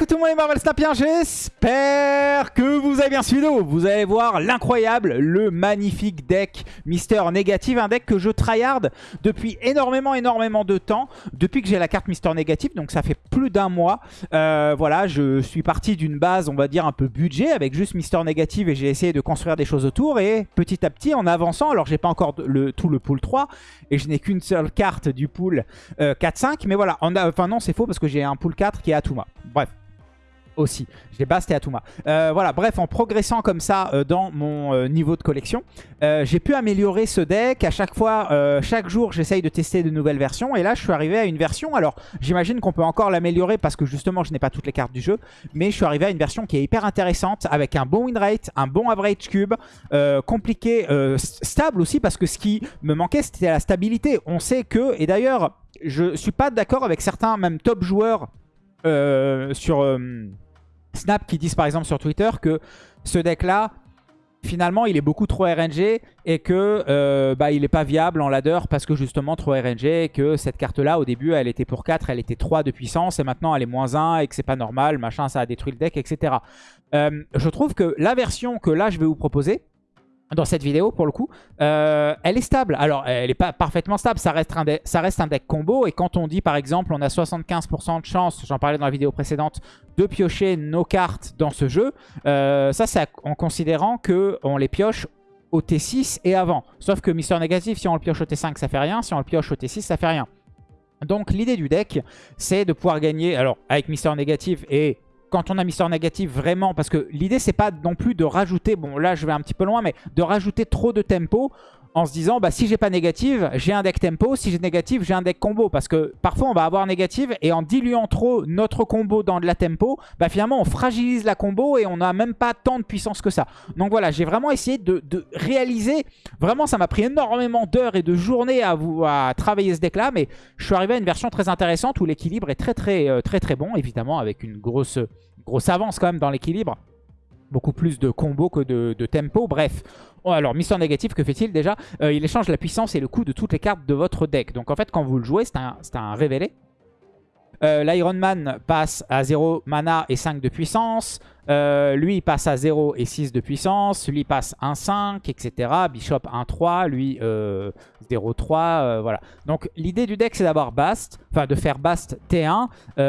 coucou tout le monde les Marvel Snapiens, j'espère que vous avez bien suivi Vous allez voir l'incroyable, le magnifique deck Mister Négative, un deck que je tryhard depuis énormément énormément de temps, depuis que j'ai la carte Mister Négative, donc ça fait plus d'un mois. Euh, voilà, je suis parti d'une base, on va dire un peu budget, avec juste Mister Négative et j'ai essayé de construire des choses autour et petit à petit en avançant, alors j'ai pas encore tout le pool 3 et je n'ai qu'une seule carte du pool 4-5, euh, mais voilà, enfin non c'est faux parce que j'ai un pool 4 qui est Atuma. Bref, aussi. J'ai Bast et Atuma. Euh, voilà, bref, en progressant comme ça euh, dans mon euh, niveau de collection, j'ai pu améliorer ce deck. À chaque fois, chaque jour, j'essaye de tester de nouvelles versions. Et là, je suis arrivé à une version. Alors, j'imagine qu'on peut encore l'améliorer parce que justement, je n'ai pas toutes les cartes du jeu. Mais je suis arrivé à une version qui est hyper intéressante avec un bon win rate, un bon average cube, compliqué, stable aussi parce que ce qui me manquait, c'était la stabilité. On sait que, et d'ailleurs, je suis pas d'accord avec certains, même top joueurs euh, sur euh, Snap qui disent par exemple sur Twitter que ce deck-là, finalement, il est beaucoup trop RNG et que euh, bah, il n'est pas viable en ladder parce que justement trop RNG et que cette carte-là, au début, elle était pour 4, elle était 3 de puissance et maintenant elle est moins 1 et que c'est pas normal, machin, ça a détruit le deck, etc. je trouve que la version que là, je vais vous proposer, dans cette vidéo pour le coup, euh, elle est stable. Alors, elle n'est pas parfaitement stable, ça reste, un deck, combo. Et quand on dit par exemple, on a 75% de chance, j'en parlais dans la vidéo précédente, de piocher nos cartes dans ce jeu, euh, ça c'est en considérant qu'on les pioche au T6 et avant. Sauf que Mister Négatif, si on le pioche au T5, ça fait rien. Si on le pioche au T6, ça fait rien. Donc l'idée du deck, c'est de pouvoir gagner, alors avec Mister Négatif et quand on a Mister Négatif vraiment, parce que l'idée c'est pas non plus de rajouter, bon là je vais un petit peu loin, mais de rajouter trop de tempo en se disant bah si j'ai pas négative, j'ai un deck tempo, si j'ai négative, j'ai un deck combo parce que parfois on va avoir négative et en diluant trop notre combo dans de la tempo, bah finalement on fragilise la combo et on n'a même pas tant de puissance que ça. Donc voilà, j'ai vraiment essayé de, réaliser, vraiment ça m'a pris énormément d'heures et de journées à, travailler ce deck là, mais je suis arrivé à une version très intéressante où l'équilibre est très très euh, très très bon, évidemment avec une grosse, grosse avance quand même dans l'équilibre beaucoup plus de combos que de, tempo. Bref, oh, alors Mister Négatif, que fait-il déjà? Euh, Il échange la puissance et le coût de toutes les cartes de votre deck. Donc en fait, quand vous le jouez, c'est un, un révélé. Euh, L'Iron Man passe à 0 mana et 5 de puissance. Euh, lui, il passe à 0 et 6 de puissance. Lui, passe 1-5, etc. Bishop 1-3. Lui, 0-3. Euh, voilà. Donc, l'idée du deck, c'est d'avoir Bast. Enfin, de faire Bast T1.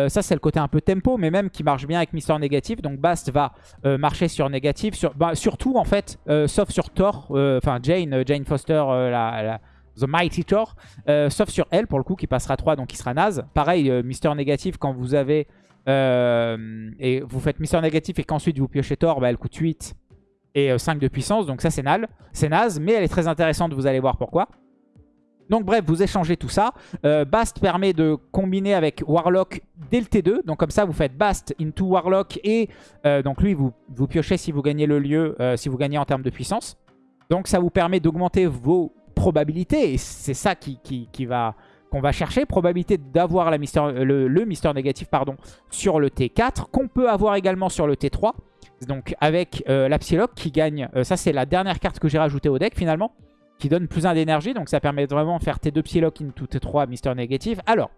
ça, c'est le côté un peu tempo, mais même qui marche bien avec Mister Négatif. Donc, Bast va marcher sur négatif. Bah, surtout, en fait, sauf sur Thor. Enfin, Jane, Jane Foster, la The Mighty Thor. Euh, sauf sur elle, pour le coup, qui passera 3, donc qui sera naze. Pareil, euh, Mister Négatif, quand vous avez... Euh, et vous faites Mister Négatif et qu'ensuite vous piochez Thor, bah, elle coûte 8 et 5 de puissance. Donc ça, c'est naze, mais elle est très intéressante, vous allez voir pourquoi. Donc bref, vous échangez tout ça. Bast permet de combiner avec Warlock dès le T2. Donc comme ça, vous faites Bast into Warlock. Et donc lui, vous, vous piochez si vous gagnez le lieu, si vous gagnez en termes de puissance. Donc ça vous permet d'augmenter vos probabilité, et c'est ça va qu'on va chercher, probabilité d'avoir le, le négatif sur le T4, qu'on peut avoir également sur le T3. Donc avec euh, la Psylocke qui gagne, euh, ça c'est la dernière carte que j'ai rajoutée au deck finalement, qui donne plus 1 d'énergie, donc ça permet vraiment de faire T2 Psylocke into T3 Mister négatif. Alors,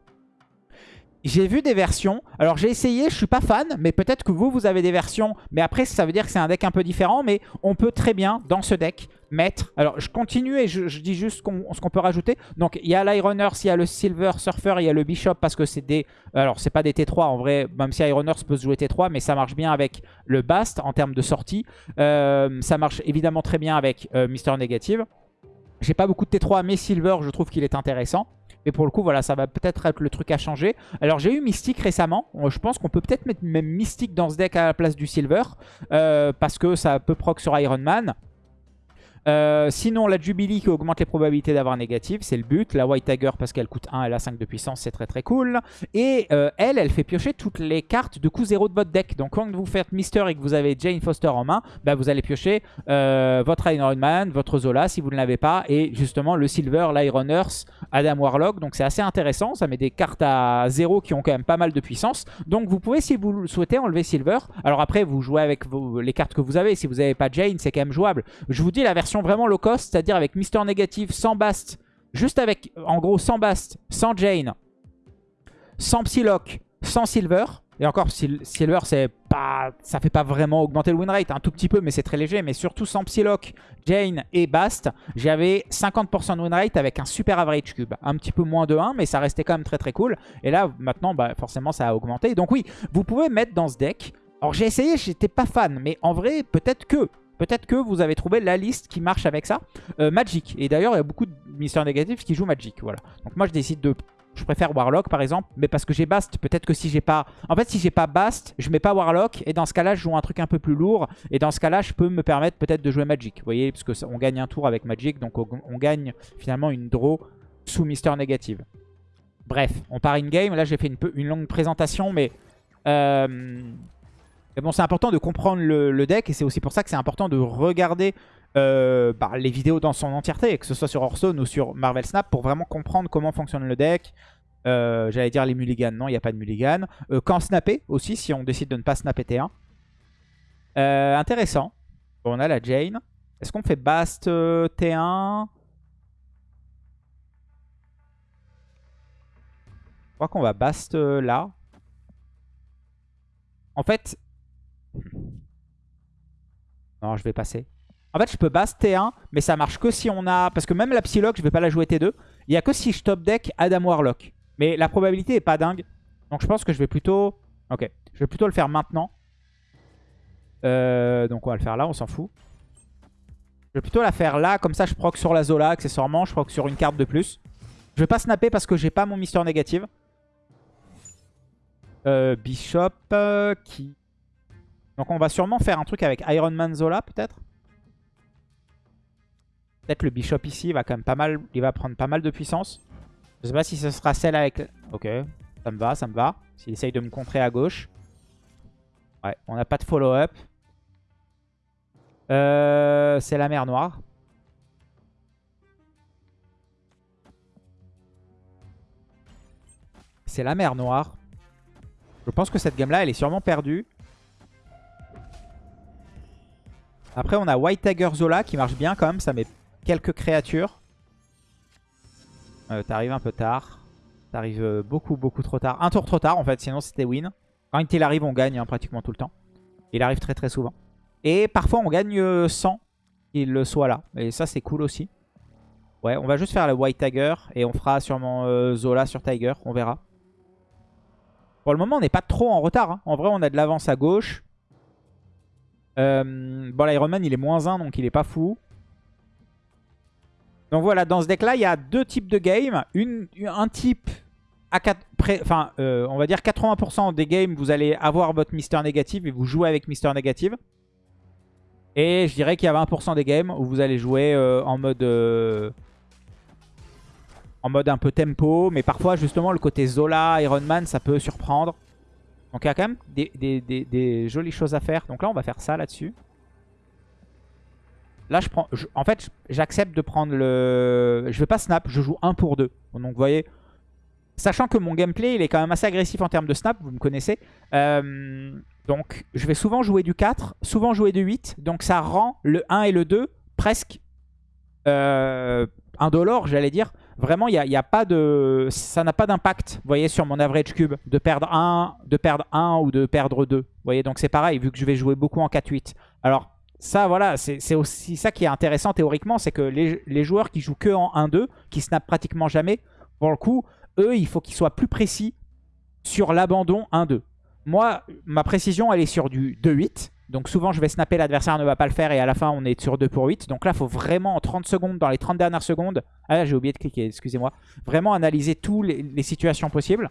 j'ai vu des versions. Alors j'ai essayé, je suis pas fan, mais peut-être que vous, vous avez des versions. Mais après, ça veut dire que c'est un deck un peu différent. Mais on peut très bien, dans ce deck, mettre... Alors je continue et je, dis juste ce qu'on peut rajouter. Donc il y a l'Ironers, il y a le Silver Surfer, il y a le Bishop parce que c'est des... Alors c'est pas des T3 en vrai, même si Ironers peut se jouer T3, mais ça marche bien avec le Bast en termes de sortie. Euh, ça marche évidemment très bien avec euh, Mister Negative. J'ai pas beaucoup de T3, mais Silver, je trouve qu'il est intéressant. Mais pour le coup, voilà, ça va peut-être être le truc à changer. Alors, j'ai eu Mystique récemment. Euh, je pense qu'on peut peut-être mettre même Mystique dans ce deck à la place du Silver. Parce que ça peut proc sur Iron Man. Euh, sinon, la Jubilee qui augmente les probabilités d'avoir négative, c'est le but. La White Tiger parce qu'elle coûte 1, elle a 5 de puissance, c'est très très cool. Et euh, elle, elle fait piocher toutes les cartes de coût 0 de votre deck. Donc quand vous faites Mister et que vous avez Jane Foster en main, bah, vous allez piocher euh, votre Iron Man, votre Zola si vous ne l'avez pas, et justement le Silver, l'Iron Earth, Adam Warlock. Donc c'est assez intéressant, ça met des cartes à 0 qui ont quand même pas mal de puissance. Donc vous pouvez, si vous le souhaitez, enlever Silver. Alors après, vous jouez avec les cartes que vous avez. Si vous n'avez pas Jane, c'est quand même jouable. Je vous dis la version vraiment low cost, c'est-à-dire avec Mister Négatif, sans Bast, juste avec, en gros, sans Bast, sans Jane, sans Psylocke, sans Silver. Et encore, Silver, c'est pas, ça fait pas vraiment augmenter le win rate, un tout petit peu, mais c'est très léger. Mais surtout sans Psylocke, Jane et Bast, j'avais 50% de win rate avec un super average cube. Un petit peu moins de 1, mais ça restait quand même très très cool. Et là, maintenant, bah, forcément, ça a augmenté. Donc oui, vous pouvez mettre dans ce deck... Alors j'ai essayé, j'étais pas fan, mais en vrai, peut-être que... Peut-être que vous avez trouvé la liste qui marche avec ça. Euh, Magic. Et d'ailleurs, il y a beaucoup de mystères négatifs qui jouent Magic. Voilà. Donc moi, je décide de je préfère Warlock par exemple, mais parce que j'ai Bast, peut-être que si j'ai pas... En fait, si j'ai pas Bast, je mets pas Warlock, et dans ce cas-là, je joue un truc un peu plus lourd, et dans ce cas-là, je peux me permettre peut-être de jouer Magic. Vous voyez, parce qu'on gagne un tour avec Magic, donc on, gagne finalement une draw sous Mister Négative. Bref, on part in-game. Là, j'ai fait une, une, longue présentation, mais... Euh, bon, c'est important de comprendre le, deck, et c'est aussi pour ça que c'est important de regarder euh, bah, les vidéos dans son entièreté, que ce soit sur Hearthstone ou sur Marvel Snap, pour vraiment comprendre comment fonctionne le deck. Euh, j'allais dire les mulligans, non, il n'y a pas de mulligan. Euh, quand snapper aussi, si on décide de ne pas snapper T1. intéressant. on a la Jane. Est-ce qu'on fait Bast T1 Je crois qu'on va Bast là. En fait... Non, je vais passer. En fait, je peux base T1, mais ça marche que si on a... Parce que même la Psylocke, je vais pas la jouer T2. Il n'y a que si je top deck Adam Warlock. Mais la probabilité est pas dingue. Donc je pense que je vais plutôt... Ok, je vais plutôt le faire maintenant. Euh, donc on va le faire là, on s'en fout. Je vais plutôt la faire là, comme ça je proc sur la Zola accessoirement, je proc sur une carte de plus. Je vais pas snapper parce que j'ai pas mon Mister Négative. Euh, Bishop euh, qui... Donc on va sûrement faire un truc avec Iron Man Zola peut-être Peut-être le bishop ici, va quand même pas mal, il va prendre pas mal de puissance. Je sais pas si ce sera celle avec... Ok, ça me va, ça me va. S'il essaye de me contrer à gauche. Ouais, on n'a pas de follow-up. Euh, c'est la mer noire. C'est la mer noire. Je pense que cette game-là, elle est sûrement perdue. Après, on a White Tiger Zola qui marche bien quand même. Ça met quelques créatures. Euh, T'arrives un peu tard. T'arrives euh, beaucoup, beaucoup trop tard. Un tour trop tard en fait, sinon c'était win. Quand il arrive, on gagne hein, pratiquement tout le temps. Il arrive très très souvent. Et parfois on gagne euh, sans qu'il le soit là. Et ça c'est cool aussi. Ouais, on va juste faire le White Tiger. Et on fera sûrement euh, Zola sur Tiger. On verra. Pour le moment, on n'est pas trop en retard. Hein. En vrai, on a de l'avance à gauche. Bon, l'Iron Man, il est moins 1, donc il est pas fou. Donc voilà, dans ce deck-là, il y a deux types de games. Une, un type, à 4, enfin, euh, on va dire 80% des games, vous allez avoir votre Mister Négative et vous jouez avec Mister Négative. Et je dirais qu'il y a 20% des games où vous allez jouer euh, en mode... Euh, en mode un peu tempo, mais parfois justement le côté Zola, Iron Man, ça peut surprendre. Donc il y a quand même des, jolies choses à faire. Donc là on va faire ça là-dessus. Là, je prends. en fait, j'accepte de prendre le. Je vais pas snap, je joue 1 pour 2. Donc, vous voyez. Sachant que mon gameplay, il est quand même assez agressif en termes de snap, vous me connaissez. Euh, donc, je vais souvent jouer du 4, souvent jouer du 8. Donc, ça rend le 1 et le 2 presque euh, indolore, j'allais dire. Vraiment, il y a, pas de, ça n'a pas d'impact, vous voyez, sur mon average cube, de perdre 1, de perdre 1 ou de perdre 2. Vous voyez, donc c'est pareil, vu que je vais jouer beaucoup en 4-8. Alors, ça, voilà, c'est aussi ça qui est intéressant théoriquement, c'est que les, joueurs qui jouent que en 1-2, qui snap pratiquement jamais, pour le coup, eux, il faut qu'ils soient plus précis sur l'abandon 1-2. Moi, ma précision, elle est sur du 2-8. Donc souvent, je vais snapper, l'adversaire ne va pas le faire et à la fin, on est sur 2 pour 8. Donc là, il faut vraiment en 30 secondes, dans les 30 dernières secondes... Ah, j'ai oublié de cliquer, excusez-moi. Vraiment analyser toutes les situations possibles.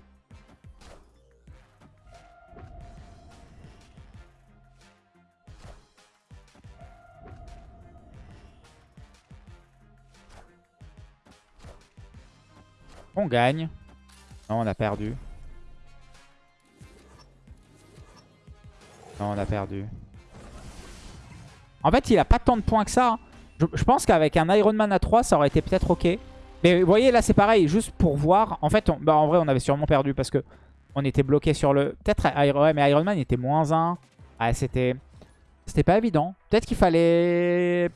On gagne. Non, on a perdu. Non, on a perdu. En fait, il a pas tant de points que ça. Je, pense qu'avec un Iron Man à 3, ça aurait été peut-être ok. Mais vous voyez, là, c'est pareil. Juste pour voir. En fait, bah, en vrai, on avait sûrement perdu parce que on était bloqué sur le... Peut-être Iron... Mais Iron Man était moins 1. Ah, c'était... C'était pas évident. Peut-être qu'il fallait...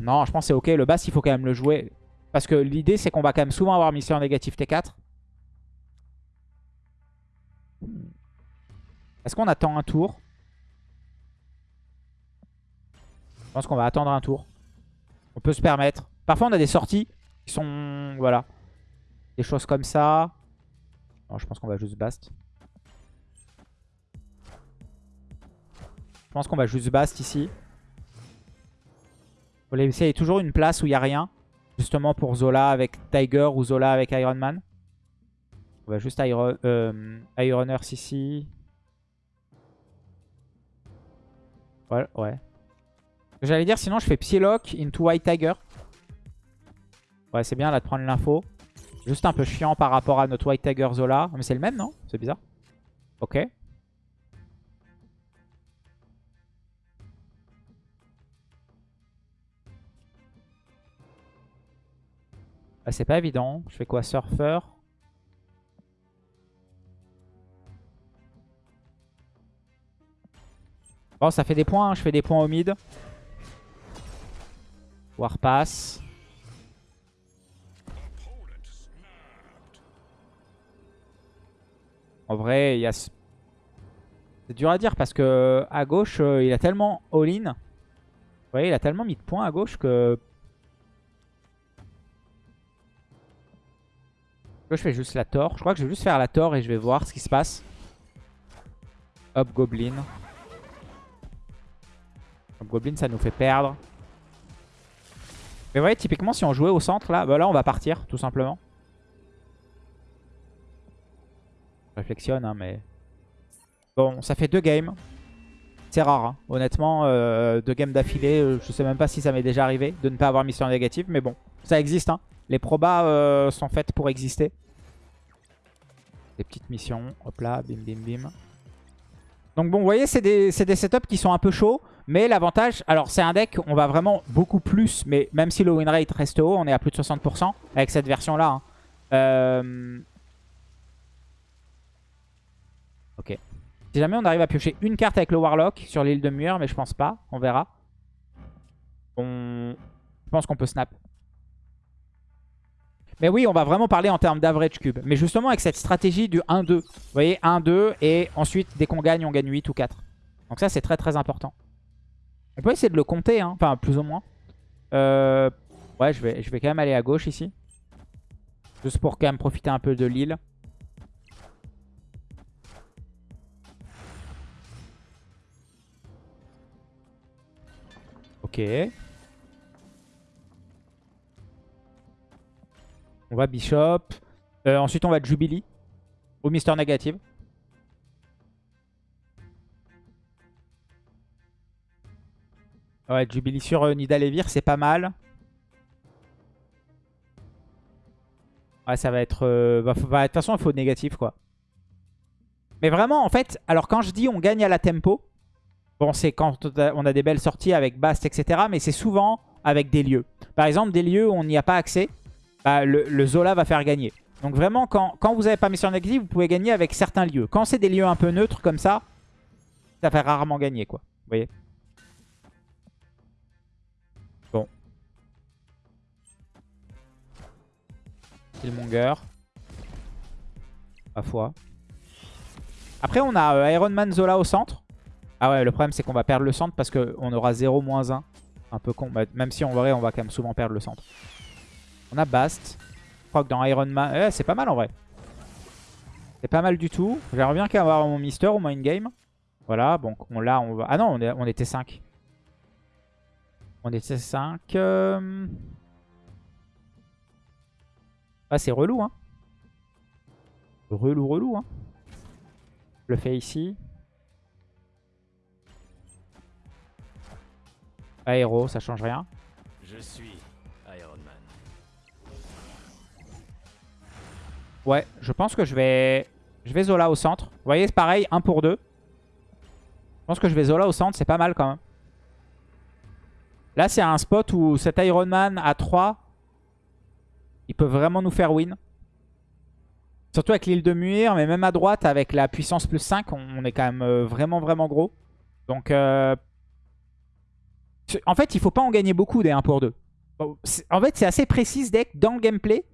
Non, je pense que c'est ok. Le bass, il faut quand même le jouer. Parce que l'idée, c'est qu'on va quand même souvent avoir mission négative T4. Est-ce qu'on attend un tour? Pense qu'on va attendre un tour. On peut se permettre. Parfois, on a des sorties qui sont... Voilà. Des choses comme ça. Non, je pense qu'on va juste bast. Je pense qu'on va juste bast ici. Faut laisser toujours une place où il n'y a rien. Justement pour Zola avec Tiger ou Zola avec Iron Man. On va juste Iron, euh, Ironers ici. Ouais, ouais. J'allais dire, sinon je fais Psylocke into White Tiger. Ouais, c'est bien là de prendre l'info. Juste un peu chiant par rapport à notre White Tiger Zola. Mais c'est le même, non? C'est bizarre. Ok. Ah, c'est pas évident. Je fais quoi? Surfer Bon, ça fait des points. Hein. Je fais des points au mid. Warpass. En vrai, il y a... C'est dur à dire parce que à gauche, euh, il a tellement all-in. Vous voyez, il a tellement mis de points à gauche que... je fais juste la Thor. Je crois que je vais juste faire la Thor et je vais voir ce qui se passe. Hop, Goblin. Hop, Goblin, ça nous fait perdre. Mais vous voyez, typiquement, si on jouait au centre, là, bah là, on va partir, tout simplement. Je réflexionne, hein, mais... Bon, ça fait deux games. C'est rare, hein. honnêtement. Euh, deux games d'affilée, euh, je sais même pas si ça m'est déjà arrivé de ne pas avoir mission négative. Mais bon, ça existe. Hein. Les probas euh, sont faites pour exister. Des petites missions. Hop là, bim bim bim. Donc bon, vous voyez, c'est des, des, setups qui sont un peu chauds. Mais l'avantage, alors c'est un deck, on va vraiment beaucoup plus. Mais même si le win rate reste haut, on est à plus de 60% avec cette version-là. Hein. Euh... Ok. Si jamais on arrive à piocher une carte avec le Warlock sur l'île de Mur, mais je pense pas, on verra. On... Je pense qu'on peut snap. Mais oui, on va vraiment parler en termes d'average cube. Mais justement avec cette stratégie du 1-2. Vous voyez, 1-2 et ensuite dès qu'on gagne, on gagne 8 ou 4. Donc ça c'est très très important. On peut essayer de le compter, hein. enfin plus ou moins. Euh... Ouais, je vais, je vais quand même aller à gauche ici. Juste pour quand même profiter un peu de l'île. Ok. On va Bishop. Euh, ensuite, on va Jubilee. Ou Mister Negative. Ouais, Jubilee sur euh, Nidalevir, c'est pas mal. Ouais, ça va être... Euh, bah, bah, de toute façon, il faut négatif, quoi. Mais vraiment, en fait, alors quand je dis on gagne à la tempo, bon, c'est quand on a des belles sorties avec Bast, etc. Mais c'est souvent avec des lieux. Par exemple, des lieux où on n'y a pas accès, bah, le, Zola va faire gagner. Donc vraiment, quand, vous n'avez pas mission négative, vous pouvez gagner avec certains lieux. Quand c'est des lieux un peu neutres comme ça, ça fait rarement gagner, quoi. Vous voyez? Killmonger. Ma. Après, on a euh, Iron Man Zola au centre. Ah ouais, le problème, c'est qu'on va perdre le centre parce qu'on aura 0-1. Un peu con. Bah, même si en vrai, on va quand même souvent perdre le centre. On a Bast. Je crois que dans Iron Man... Eh, c'est pas mal en vrai. C'est pas mal du tout. J'aimerais bien avoir mon Mister au moins game. Voilà, bon, on l'a, on va... Ah non, on, était 5. On était 5. Euh. Ah, c'est relou, hein. Relou, relou, hein. Je le fais ici. Aéro, ça change rien. Je suis Ouais, je pense que je vais... Je vais Zola au centre. Vous voyez, c'est pareil, 1 pour 2. Je pense que je vais Zola au centre, c'est pas mal quand même. Là, c'est un spot où cet Iron Man à 3, il peut vraiment nous faire win. Surtout avec l'île de Muir, mais même à droite, avec la puissance plus 5, on est quand même euh, vraiment, vraiment gros. Donc, euh, en fait, il faut pas en gagner beaucoup des 1 pour 2. En fait, c'est assez précis deck dans le gameplay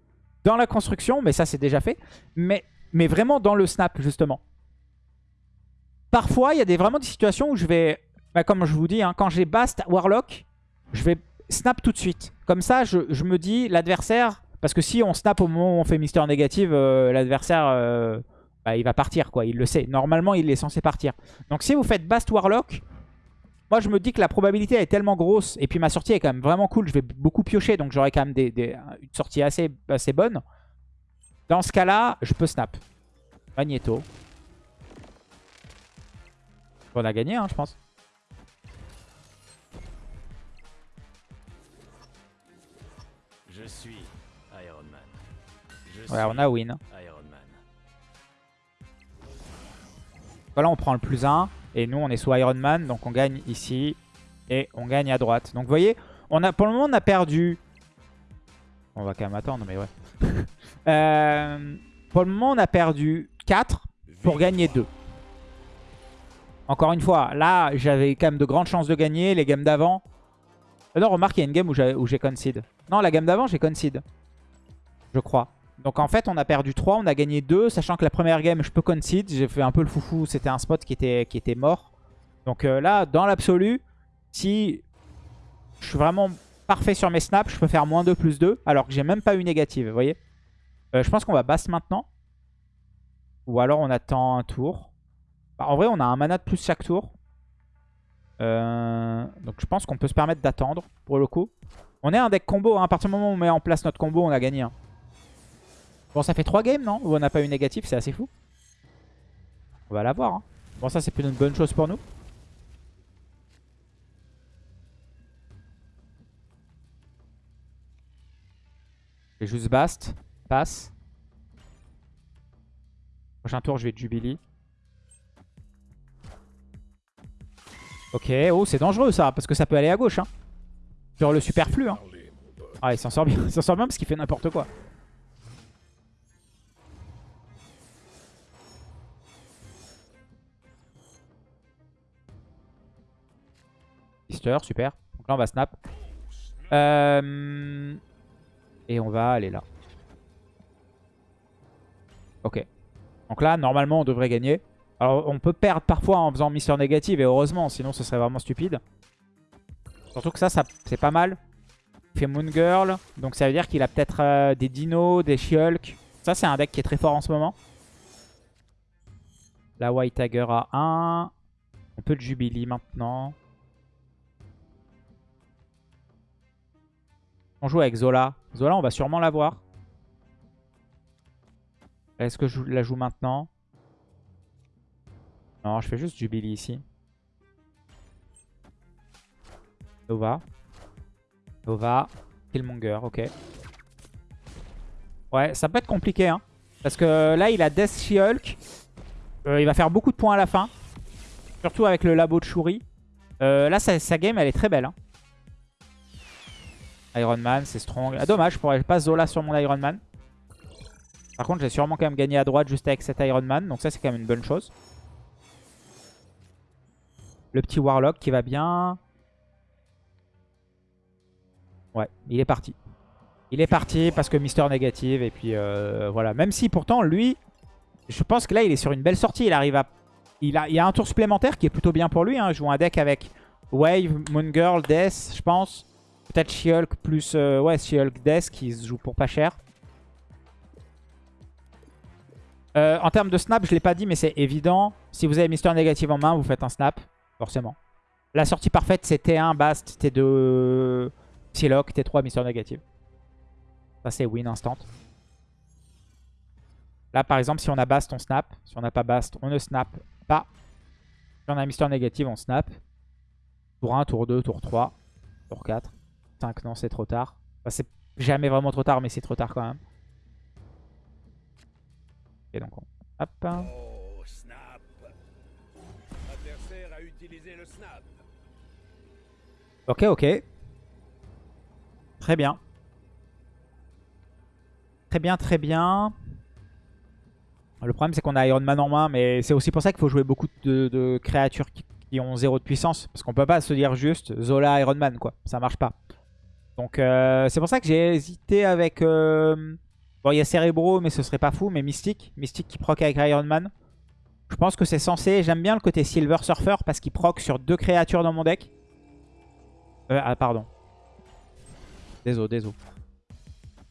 dans la construction, mais ça c'est déjà fait. Mais, mais vraiment dans le snap, justement. parfois, il y a des, vraiment des situations où je vais... Bah, comme je vous dis, hein, quand j'ai Bast Warlock, je vais snap tout de suite. Comme ça, je, je me dis, l'adversaire... Parce que si on snap au moment où on fait Mister Négative, euh, l'adversaire, euh, bah, il va partir, quoi. Il le sait. Normalement, il est censé partir. Donc si vous faites Bast Warlock, moi, je me dis que la probabilité est tellement grosse. Et puis ma sortie est quand même vraiment cool. Je vais beaucoup piocher, donc j'aurai quand même des, des, une sortie assez, assez bonne. Dans ce cas-là, je peux snap. Magneto. On a gagné, hein, je pense. Ouais, on a win. Iron Man. Voilà, on prend le plus 1. Et nous, on est sous Iron Man. Donc on gagne ici. Et on gagne à droite. Donc vous voyez, on a, pour le moment, on a perdu... On va quand même attendre, mais ouais. Euh, pour le moment, on a perdu 4 pour gagner 2. Encore une fois, là, j'avais quand même de grandes chances de gagner. Les games d'avant... Euh, Non, remarque, il y a une game où j'ai où j'ai concede. Non, la game d'avant, j'ai concede. Je crois. Donc en fait, on a perdu 3, on a gagné 2, sachant que la première game, je peux concede. J'ai fait un peu le foufou, c'était un spot qui était, qui était mort. Donc euh, là, dans l'absolu, si je suis vraiment parfait sur mes snaps, je peux faire moins 2 plus 2, alors que j'ai même pas eu négative, vous voyez Euh, Je pense qu'on va basse maintenant. Ou alors on attend un tour. Bah, en vrai, on a un mana de plus chaque tour. Euh, donc je pense qu'on peut se permettre d'attendre, pour le coup. On est un deck combo, hein. à partir du moment où on met en place notre combo, on a gagné. hein. Bon, ça fait 3 games, non Où on n'a pas eu négatif, c'est assez fou. On va l'avoir. Hein. Bon, ça, c'est plutôt une bonne chose pour nous. Et juste Bast. Passe. Prochain tour, je vais Jubilee. Ok, oh, c'est dangereux ça, parce que ça peut aller à gauche. Hein. Sur le superflu. Hein. Ah, il s'en sort bien. Il s'en sort bien parce qu'il fait n'importe quoi. Super. Donc là, on va snap. Euh, Et on va aller là. Ok. Donc là, normalement, on devrait gagner. Alors, on peut perdre parfois en faisant Mister Négative, et heureusement, sinon ce serait vraiment stupide. Surtout que ça, c'est pas mal. Il fait Moon Girl, donc ça veut dire qu'il a peut-être euh, des dinos, des She-Hulk. Ça, c'est un deck qui est très fort en ce moment. La White Tiger à 1. On peut le Jubilee maintenant. On joue avec Zola. Zola, on va sûrement l'avoir. Est-ce que je la joue maintenant? Non, je fais juste Jubilee ici. Nova. Nova. Killmonger, ok. Ouais, ça peut être compliqué, hein. Parce que là, il a Death She-Hulk. Euh, il va faire beaucoup de points à la fin. Surtout avec le labo de Shuri. Euh, là, sa, sa game, elle est très belle. Hein. Iron Man, c'est strong. Ah, dommage, je pourrais pas Zola sur mon Iron Man. Par contre, j'ai sûrement quand même gagné à droite juste avec cet Iron Man. Donc ça, c'est quand même une bonne chose. Le petit Warlock qui va bien. Ouais, il est parti. Il est parti parce que Mister Négative. Et puis euh, voilà. Même si pourtant, lui, je pense que là, il est sur une belle sortie. Il arrive à... Il, a... il a un tour supplémentaire qui est plutôt bien pour lui. Hein. Il joue un deck avec Wave, Moon Girl, Death, je pense. Peut-être She-Hulk plus... Euh, ouais, She-Hulk Death qui se joue pour pas cher. Euh, en termes de snap, je l'ai pas dit, mais c'est évident. Si vous avez Mister Négative en main, vous faites un snap, forcément. La sortie parfaite, c'est T1, Bast, T2, Psylocke, T3, Mister Négative. Ça, c'est win instant. Là, par exemple, si on a Bast, on snap. Si on n'a pas Bast, on ne snap pas. Si on a Mister Négative, on snap. Tour 1, tour 2, tour 3, tour 4. 5, non, c'est trop tard. Enfin, c'est jamais vraiment trop tard, mais c'est trop tard quand même. Ok, donc on... Hop. Oh, snap. A utilisé le snap. Ok, ok. Très bien. Très bien, très bien. Le problème, c'est qu'on a Iron Man en main, mais c'est aussi pour ça qu'il faut jouer beaucoup de, de créatures qui, qui ont zéro de puissance. Parce qu'on peut pas se dire juste Zola Iron Man, quoi. Ça marche pas. Donc, euh, c'est pour ça que j'ai hésité avec... euh, Bon, il y a Cerebro, mais ce serait pas fou. Mais Mystique. Mystique qui proc avec Iron Man. Je pense que c'est censé. J'aime bien le côté Silver Surfer parce qu'il proc sur deux créatures dans mon deck. Euh, ah, pardon. Désolé, désolé.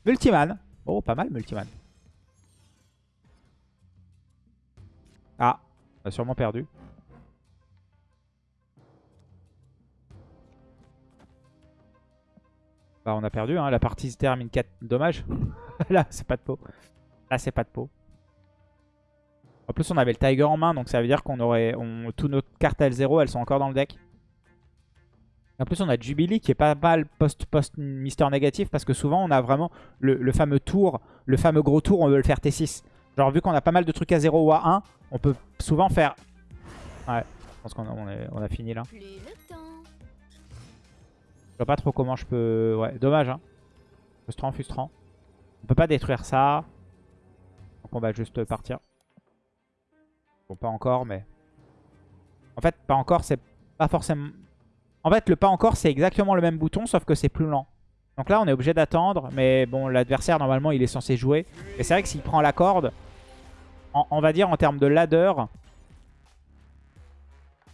Multiman. Oh, pas mal, Multiman. Ah, on a sûrement perdu. Bah, on a perdu, hein. la partie se termine 4. Dommage. Là, c'est pas de peau. Là, c'est pas de peau. En plus, on avait le Tiger en main, donc ça veut dire qu'on aurait... On, toutes nos cartes L0, elles sont encore dans le deck. En plus, on a Jubilee qui est pas mal post-post Mister négatif parce que souvent, on a vraiment le, fameux tour, le fameux gros tour, on veut le faire T6. Genre, vu qu'on a pas mal de trucs à 0 ou à 1, on peut souvent faire... Ouais, je pense qu'on on on a fini là. Je vois pas trop comment je peux... Ouais, dommage, hein. Frustrant, frustrant. On peut pas détruire ça. Donc on va juste partir. Bon, pas encore, mais... En fait, pas encore, c'est pas forcément... En fait, le pas encore, c'est exactement le même bouton, sauf que c'est plus lent. Donc là, on est obligé d'attendre. Mais bon, l'adversaire, normalement, il est censé jouer. Et c'est vrai que s'il prend la corde, on va dire en termes de ladder...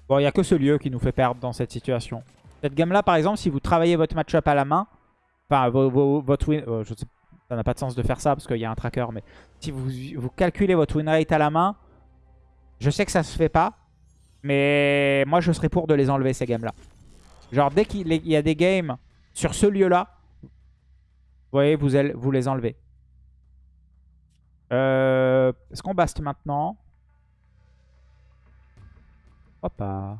Bon, il n'y a que ce lieu qui nous fait perdre dans cette situation. Cette game-là, par exemple, si vous travaillez votre match-up à la main, enfin, votre win... euh, ça n'a pas de sens de faire ça parce qu'il y a un tracker, mais si vous, vous calculez votre win rate à la main, je sais que ça se fait pas, mais moi, je serais pour de les enlever, ces games-là. Genre, dès qu'il y a des games sur ce lieu-là, vous voyez, vous, les enlevez. Euh, Est-ce qu'on baste maintenant? Crois pas.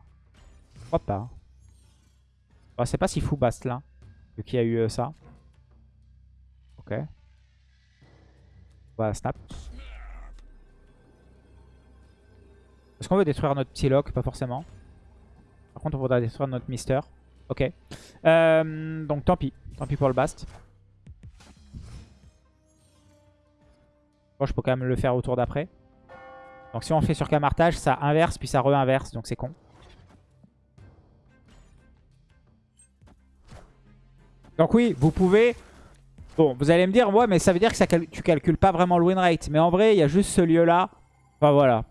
Crois pas. Ah, c'est pas si fou Bast là, vu qu'il y a eu euh, ça. Ok. Va snap. Est-ce qu'on veut détruire notre lock? Pas forcément. Par contre, on voudra détruire notre Mister. Ok. Euh, donc tant pis. Tant pis pour le Bast. Bon, je peux quand même le faire au tour d'après. Donc si on fait sur camartage, ça inverse puis ça re-inverse. Donc c'est con. Donc oui, vous pouvez... Bon, vous allez me dire, ouais, mais ça veut dire que ça tu calcules pas vraiment le win rate. Mais en vrai, il y a juste ce lieu-là. Enfin, voilà.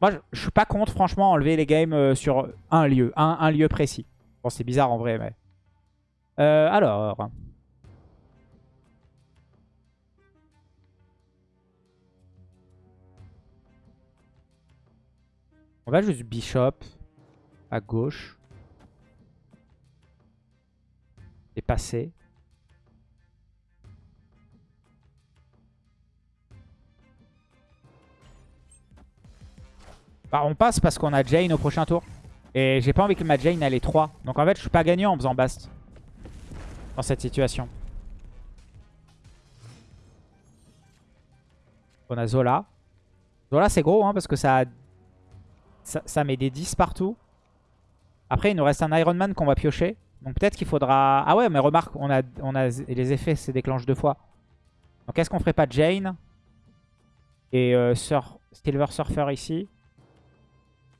Moi, je, suis pas contre, franchement, enlever les games euh, sur un lieu. Un, un lieu précis. Bon, c'est bizarre en vrai, mais... Euh, alors... On va juste bishop à gauche. Et passer. Bah, on passe parce qu'on a Jane au prochain tour. Et j'ai pas envie que ma Jane elle ait 3. Donc en fait je suis pas gagnant en faisant Bast. Dans cette situation. On a Zola. Zola c'est gros hein, parce que ça, ça, ça met des 10 partout. Après il nous reste un Iron Man qu'on va piocher. Donc peut-être qu'il faudra... Ah ouais mais remarque on a, on a les effets se déclenchent deux fois. Donc est-ce qu'on ferait pas Jane et euh, Sur- Silver Surfer ici?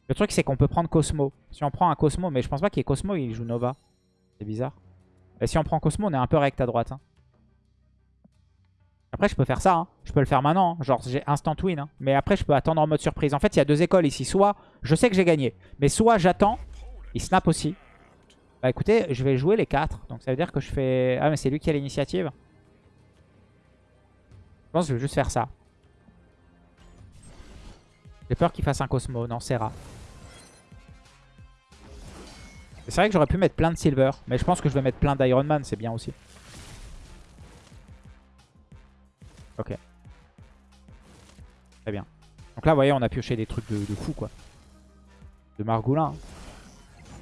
Le truc c'est qu'on peut prendre Cosmo. Si on prend un Cosmo, mais je pense pas qu'il y ait Cosmo, il joue Nova. C'est bizarre. Et si on prend Cosmo, on est un peu rect à droite. hein. Après je peux faire ça, hein. je peux le faire maintenant, hein. genre j'ai instant win. hein. Mais après je peux attendre en mode surprise. En fait il y a deux écoles ici, soit je sais que j'ai gagné, mais soit j'attends, il snap aussi. Bah écoutez, je vais jouer les 4, donc ça veut dire que je fais... Ah mais c'est lui qui a l'initiative. Je pense que je vais juste faire ça. J'ai peur qu'il fasse un Cosmo, non Serra. C'est vrai que j'aurais pu mettre plein de Silver, mais je pense que je vais mettre plein d'Iron Man, c'est bien aussi. Ok. Très bien. Donc là, vous voyez, on a pioché des trucs de, de fou, quoi. De Margoulin.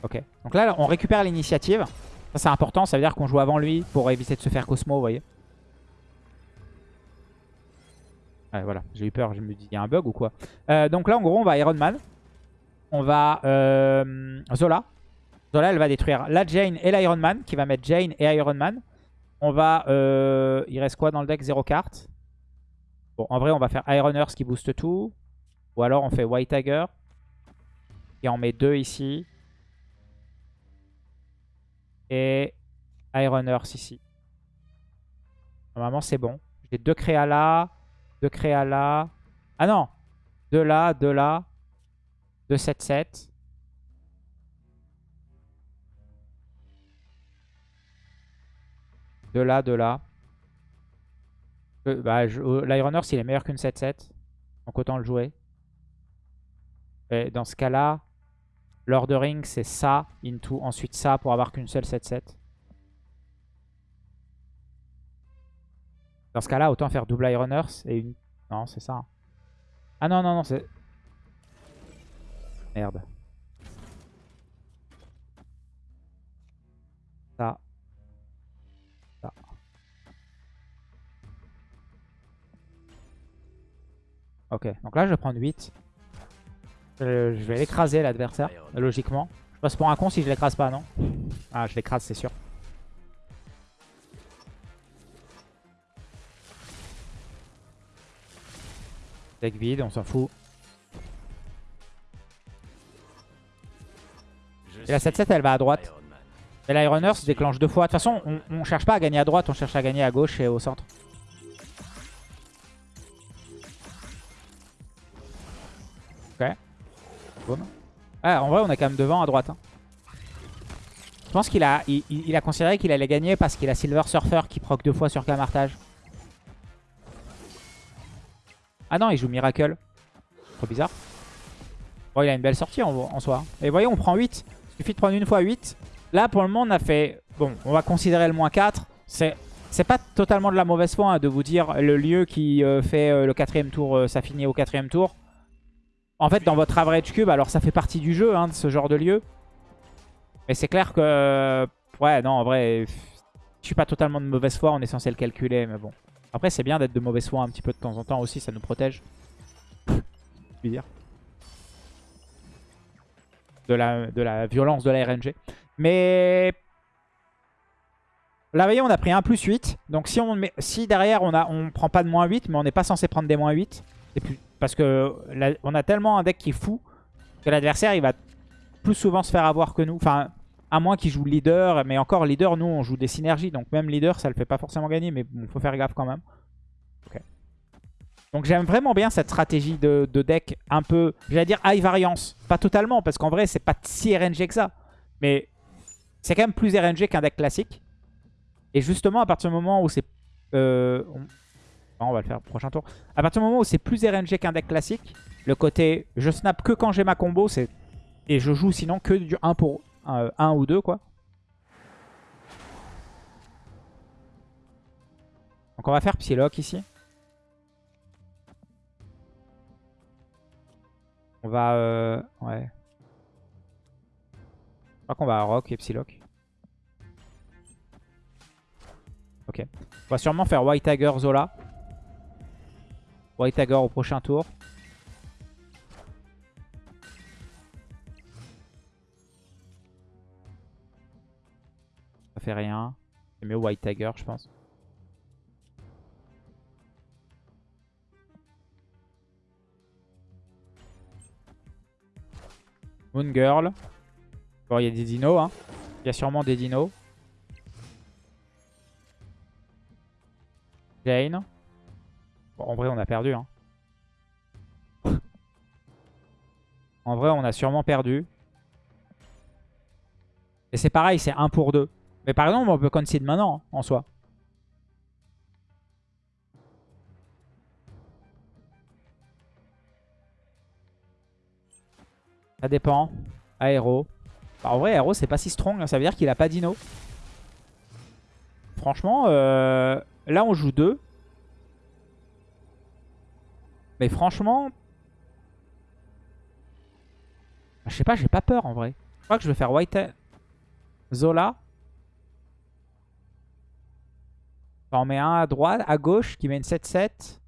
Ok. Donc là, on récupère l'initiative. Ça, c'est important. Ça veut dire qu'on joue avant lui pour éviter de se faire Cosmo, vous voyez. Ouais, voilà. J'ai eu peur. Je me dis, il y a un bug ou quoi Euh, Donc là, en gros, on va Iron Man. On va euh, Zola. Zola, elle va détruire la Jane et l'Iron Man, qui va mettre Jane et Iron Man. On va... euh, il reste quoi dans le deck? Zéro carte. Bon, en vrai, on va faire Iron qui booste tout. Ou alors, on fait White Tiger. Et on met deux ici. Et Iron Earth ici. Normalement, c'est bon. J'ai deux créas là. Deux créas là. Ah non De là, de là. De 7-7. De là, de là. L'Iron Earth, il est meilleur qu'une 7-7. Donc autant le jouer. Et dans ce cas-là, l'ordering, c'est ça, into, ensuite ça pour avoir qu'une seule 7-7. Dans ce cas-là, autant faire double Iron Earth et une... Non, c'est ça. Ah non, non, non, c'est... Merde. Ça. Ça. Ok, donc là je vais prendre 8. Euh, je vais l'écraser l'adversaire, logiquement. Je passe pour un con si je l'écrase pas, non? Ah, je l'écrase, c'est sûr. Deck vide, on s'en fout. Et la suis 7-7, elle va à droite. Et l'Iron se déclenche deux fois. De toute façon, on, on cherche pas à gagner à droite, on cherche à gagner à gauche et au centre. Ah, en vrai, on est quand même devant à droite. hein. Je pense qu'il a, il, a considéré qu'il allait gagner parce qu'il a Silver Surfer qui proc deux fois sur Camartage. Ah non, il joue Miracle. Trop bizarre. Bon, il a une belle sortie en, soi. Et vous voyez, on prend 8. Il suffit de prendre une fois 8. Là, pour le moment, on a fait... Bon, on va considérer le moins 4. C'est c'est pas totalement de la mauvaise foi hein, de vous dire le lieu qui euh, fait euh, le quatrième tour, euh, ça finit au quatrième tour. En fait, dans votre average cube, alors ça fait partie du jeu, hein, de ce genre de lieu. Mais c'est clair que... Ouais, non, en vrai, je suis pas totalement de mauvaise foi, on est censé le calculer, mais bon. Après, c'est bien d'être de mauvaise foi un petit peu de temps en temps aussi, ça nous protège. Je dire. De la, la violence de la RNG. Mais vous voyez, on a pris un plus 8. Donc, si, on met, si derrière, on a, on prend pas de moins 8, mais on n'est pas censé prendre des moins 8. c'est Plus, parce que on a tellement un deck qui est fou que l'adversaire, il va plus souvent se faire avoir que nous. Enfin, à moins qu'il joue leader. Mais encore, leader, nous, on joue des synergies. Donc, même leader, ça le fait pas forcément gagner. Mais bon, faut faire gaffe quand même. Donc, j'aime vraiment bien cette stratégie de, de deck un peu, j'allais dire high variance. Pas totalement, parce qu'en vrai, c'est pas si RNG que ça. Mais c'est quand même plus RNG qu'un deck classique. Et justement, à partir du moment où c'est... euh. On va le faire au prochain tour. À partir du moment où c'est plus RNG qu'un deck classique, le côté je snap que quand j'ai ma combo, c'est et je joue sinon que du 1 pour 1 ou 2 quoi. Donc on va faire Psylocke ici. On va... euh, Ouais. Je crois qu'on va Rock et Psylocke. Ok. On va sûrement faire White Tiger Zola. White Tiger au prochain tour. Ça fait rien. C'est mieux White Tiger, je pense. Moon Girl. Bon, il y a des dinos. Hein. Il y a sûrement des dinos. Jane. Bon, en vrai, on a perdu. Hein. en vrai, on a sûrement perdu. Et c'est pareil, c'est 1 pour 2. Mais par exemple, on peut concede maintenant, hein, en soi. Ça dépend. Aéro. Bah, en vrai, Aéro, c'est pas si strong. hein. Ça veut dire qu'il a pas dino. Franchement, euh, là, on joue 2. Mais franchement... Je sais pas, j'ai pas peur en vrai. Je crois que je vais faire White Zola. On met un à droite, à gauche qui met une 7-7.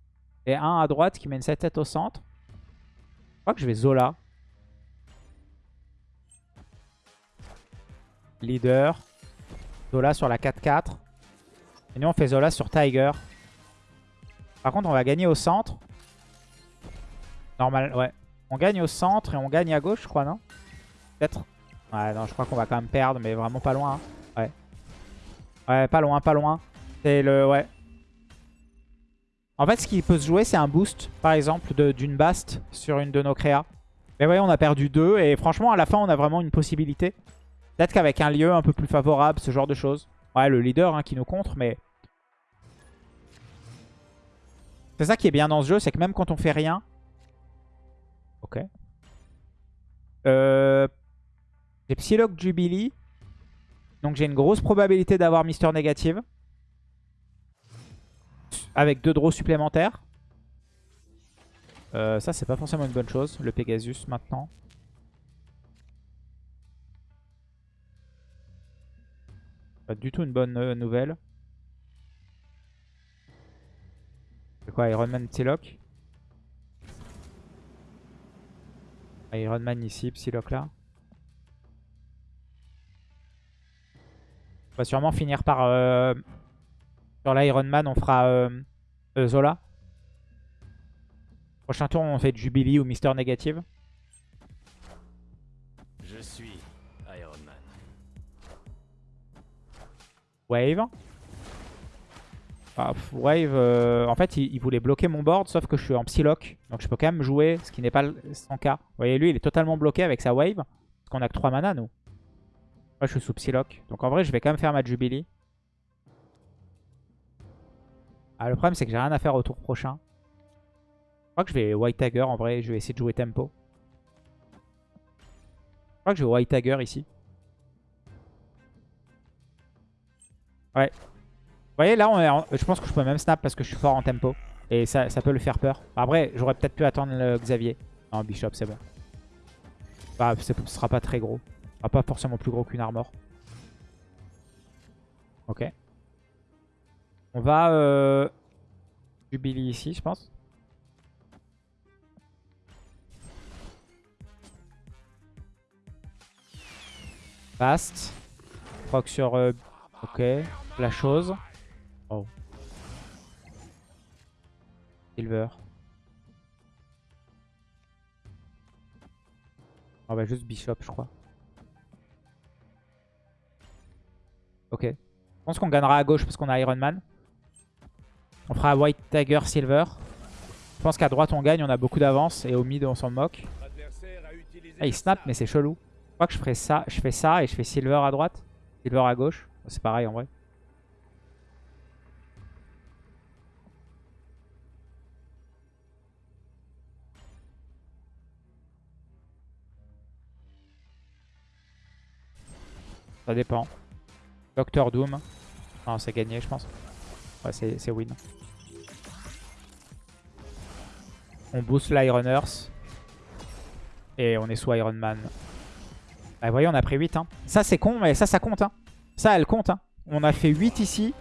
Et un à droite qui met une 7-7 au centre. Je crois que je vais Zola. Leader. Zola sur la 4-4. Et nous on fait Zola sur Tiger. Par contre on va gagner au centre. Normal, ouais. On gagne au centre et on gagne à gauche je crois, non? Peut-être Ouais, non, je crois qu'on va quand même perdre, mais vraiment pas loin. hein. Ouais. Ouais, pas loin, pas loin. C'est le... Ouais. En fait, ce qui peut se jouer, c'est un boost, par exemple, d'une bast sur une de nos créas. Mais ouais, on a perdu deux. Et franchement, à la fin, on a vraiment une possibilité. Peut-être qu'avec un lieu un peu plus favorable, ce genre de choses. Ouais, le leader hein, qui nous contre, mais... C'est ça qui est bien dans ce jeu, c'est que même quand on fait rien... Ok. Euh... J'ai Psylocke Jubilee. Donc j'ai une grosse probabilité d'avoir Mister Négative. Avec deux draws supplémentaires. Euh, ça, c'est pas forcément une bonne chose, le Pegasus maintenant. Pas du tout une bonne euh, nouvelle. C'est quoi, Iron Man Psylocke? Iron Man ici, Psylocke là. On va sûrement finir par... euh, sur l'Iron Man, on fera euh, euh, Zola. Prochain tour, on fait Jubilee ou Mister Négative. Je suis Iron Man. Wave. Ah, pff, wave, euh, en fait, il, voulait bloquer mon board, sauf que je suis en Psylocke. Donc je peux quand même jouer, ce qui n'est pas le- son cas. Vous voyez, lui, il est totalement bloqué avec sa wave. Parce qu'on a que 3 mana, nous. Moi, je suis sous Psylocke. Donc en vrai, je vais quand même faire ma Jubilee. Ah, le problème, c'est que j'ai rien à faire au tour prochain. Je crois que je vais White Tiger, en vrai. Je vais essayer de jouer tempo. Je crois que je vais White Tiger ici. Ouais. Voyez, là, on est en- je pense que je peux même snap parce que je suis fort en tempo. Et ça, ça peut le faire peur. Après, j'aurais peut-être pu attendre le Xavier. Non, Bishop, c'est bon. Bah, ce sera pas très gros. Ce sera pas forcément plus gros qu'une armor. Ok. On va... Euh... Jubilee ici, je pense. Fast. Proc sur... euh, Ok. La chose. Oh. Silver. On va juste Bishop, je crois. Ok. Je pense qu'on gagnera à gauche parce qu'on a Iron Man. On fera White Tiger, Silver. Je pense qu'à droite on gagne, on a beaucoup d'avance. Et au mid on s'en moque. Ah, il snap, mais c'est chelou. Je crois que je ferai ça. Je fais ça et je fais Silver à droite. Silver à gauche. C'est pareil en vrai. Ça dépend. Doctor Doom. Non, c'est gagné, je pense. Ouais, c'est win. On boost l'Iron Earth. Et on est sous Iron Man. Vous voyez, on a pris 8. Hein. Ça, c'est con, mais ça, ça compte. Hein. Ça, elle compte. Hein. On a fait 8 ici.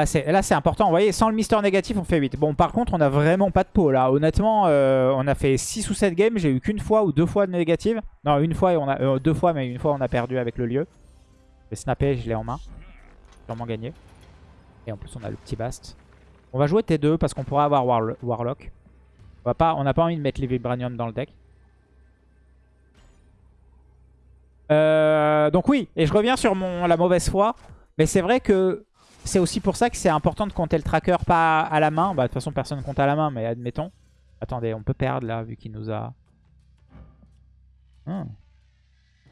Ah, là, c'est important. Vous voyez, sans le Mister négatif, on fait 8. Bon, par contre, on a vraiment pas de peau, là. Honnêtement, euh, on a fait 6 ou 7 games. J'ai eu qu'une fois ou deux fois de négative. Non, une fois, et on a, euh, deux fois, mais une fois, on a perdu avec le lieu. Vais snapper, je l'ai en main. Sûrement gagné. Et en plus, on a le petit Bast. On va jouer T2 parce qu'on pourra avoir Warlo- Warlock. On va pas- n'a pas envie de mettre les Vibranium dans le deck. Euh, donc oui, et je reviens sur mon, la mauvaise foi. Mais c'est vrai que c'est aussi pour ça que c'est important de compter le tracker pas à la main. Bah, de toute façon, personne ne compte à la main, mais admettons. Attendez, on peut perdre là, vu qu'il nous a... Hmm.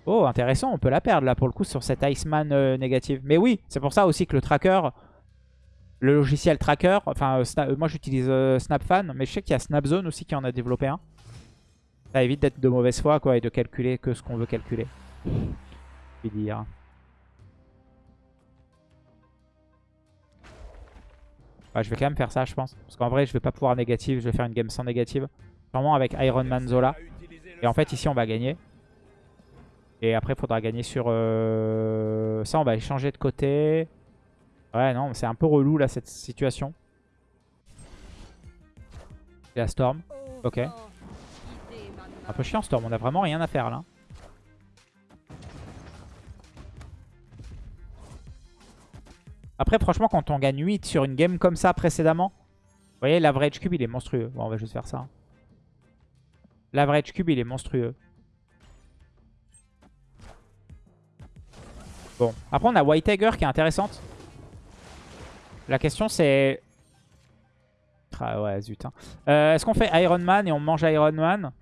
Oh, intéressant, on peut la perdre là, pour le coup, sur cette Iceman euh, négative. Mais oui, c'est pour ça aussi que le tracker... Le logiciel tracker, enfin euh, euh, moi j'utilise euh, SnapFan, mais je sais qu'il y a SnapZone aussi qui en a développé un. Ça évite d'être de mauvaise foi quoi et de calculer que ce qu'on veut calculer. Je vais dire. Ouais, je vais quand même faire ça je pense. Parce qu'en vrai je vais pas pouvoir négative, je vais faire une game sans négative. Sûrement avec Iron Man Zola. Et en fait ici on va gagner. Et après il faudra gagner sur... euh, Ça on va échanger de côté. Ouais non c'est un peu relou là cette situation. Et la Storm. Ok. Un peu chiant Storm, on a vraiment rien à faire là. Après franchement quand on gagne 8 sur une game comme ça précédemment. Vous voyez l'average cube il est monstrueux. Bon on va juste faire ça. L'average cube il est monstrueux. Bon, après on a White Tiger qui est intéressante. La question c'est... Ah ouais, zut. hein. Euh, Est-ce qu'on fait Iron Man et on mange Iron Man?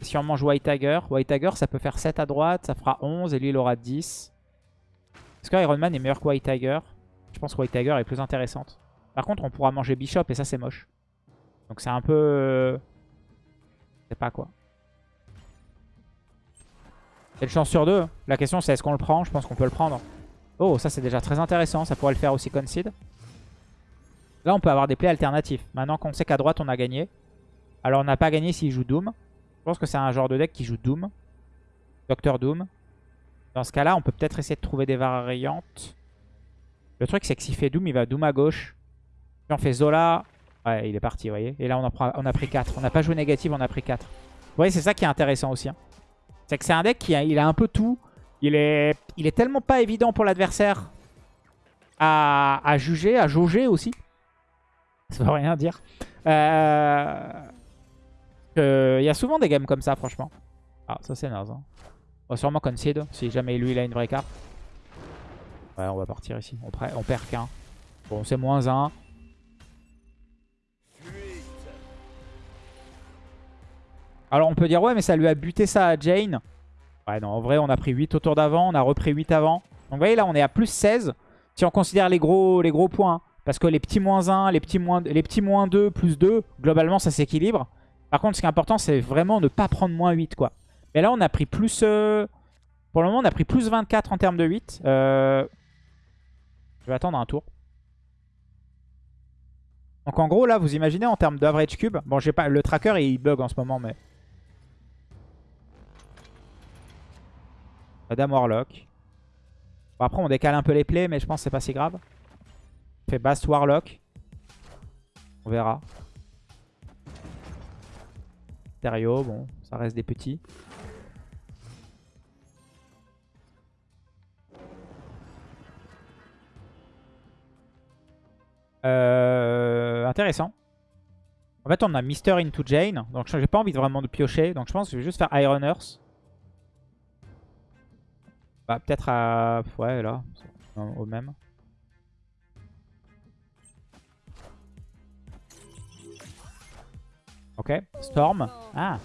Si on mange White Tiger, White Tiger ça peut faire 7 à droite, ça fera 11 et lui il aura 10. Est-ce que Iron Man est meilleur que White Tiger? Je pense que White Tiger est plus intéressante. Par contre on pourra manger Bishop et ça c'est moche. Donc c'est un peu... euh, Je sais pas quoi. C'est une chance sur deux? La question c'est est-ce qu'on le prend? Je pense qu'on peut le prendre. Oh, ça c'est déjà très intéressant. Ça pourrait le faire aussi Concede. Là, on peut avoir des plays alternatifs. Maintenant qu'on sait qu'à droite, on a gagné. Alors, on n'a pas gagné s'il joue Doom. Je pense que c'est un genre de deck qui joue Doom. Docteur Doom. Dans ce cas-là, on peut peut-être essayer de trouver des variantes. Le truc, c'est que s'il fait Doom, il va Doom à gauche. Si on fait Zola... Ouais, il est parti, vous voyez. Et là, on, a pris 4. On n'a pas joué négatif, on a pris 4. Vous voyez, c'est ça qui est intéressant aussi. hein. C'est que c'est un deck qui a, il a un peu tout. Il est, tellement pas évident pour l'adversaire à, juger, à jauger aussi. Ça veut rien dire. Euh, Il y a souvent des games comme ça, franchement. Ah, ça c'est naze. hein. On va sûrement concede, si jamais lui il a une vraie carte. Ouais, on va partir ici. On, perd qu'un. Bon, c'est moins 1. Fuite. Alors on peut dire, ouais, mais ça lui a buté ça à Jane. Ouais, non, en vrai, on a pris 8 au tour d'avant, on a repris 8 avant. Donc vous voyez, là, on est à plus 16. Si on considère les gros, les gros points. Parce que les petits moins 1, les petits moins, les petits moins 2, plus 2, globalement, ça s'équilibre. Par contre, ce qui est important, c'est vraiment ne pas prendre moins 8, quoi. Mais là, on a pris plus... euh, Pour le moment, on a pris plus 24 en termes de 8. Euh, Je vais attendre un tour. Donc en gros, là, vous imaginez en termes d'average cube. Bon, j'ai pas le tracker, il bug en ce moment, mais... Madame Warlock. Bon, après, on décale un peu les plays, mais je pense que c'est pas si grave. Fait Bast Warlock. On verra. Stereo, bon, ça reste des petits. Euh, intéressant. En fait, on a Mister into Jane. Donc, j'ai pas envie vraiment de piocher. Donc, je pense que je vais juste faire Iron Earth. Bah, peut-être à... Ouais, là. Au même. Ok. Storm. Ah.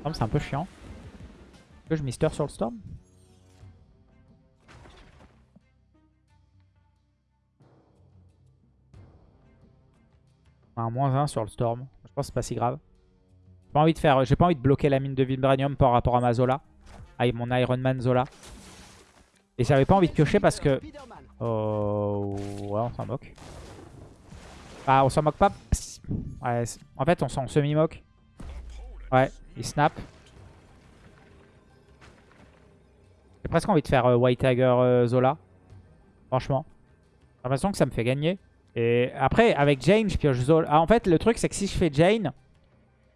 Storm, c'est un peu chiant. Est-ce que je Mister sur le Storm? Un moins 1 sur le Storm. Je pense que c'est pas si grave. J'ai pas envie de faire... J'ai pas envie de bloquer la mine de Vibranium par rapport à ma Zola. Ah, mon Iron Man Zola. Et j'avais pas envie de piocher parce que... Oh... Ouais, on s'en moque. Ah, on s'en moque pas. Ouais, en fait, on s'en semi-moque. Ouais, il snap. J'ai presque envie de faire euh, White Tiger euh, Zola. Franchement. J'ai l'impression que ça me fait gagner. Et après, avec Jane, je pioche Zola. Ah, en fait, le truc, c'est que si je fais Jane,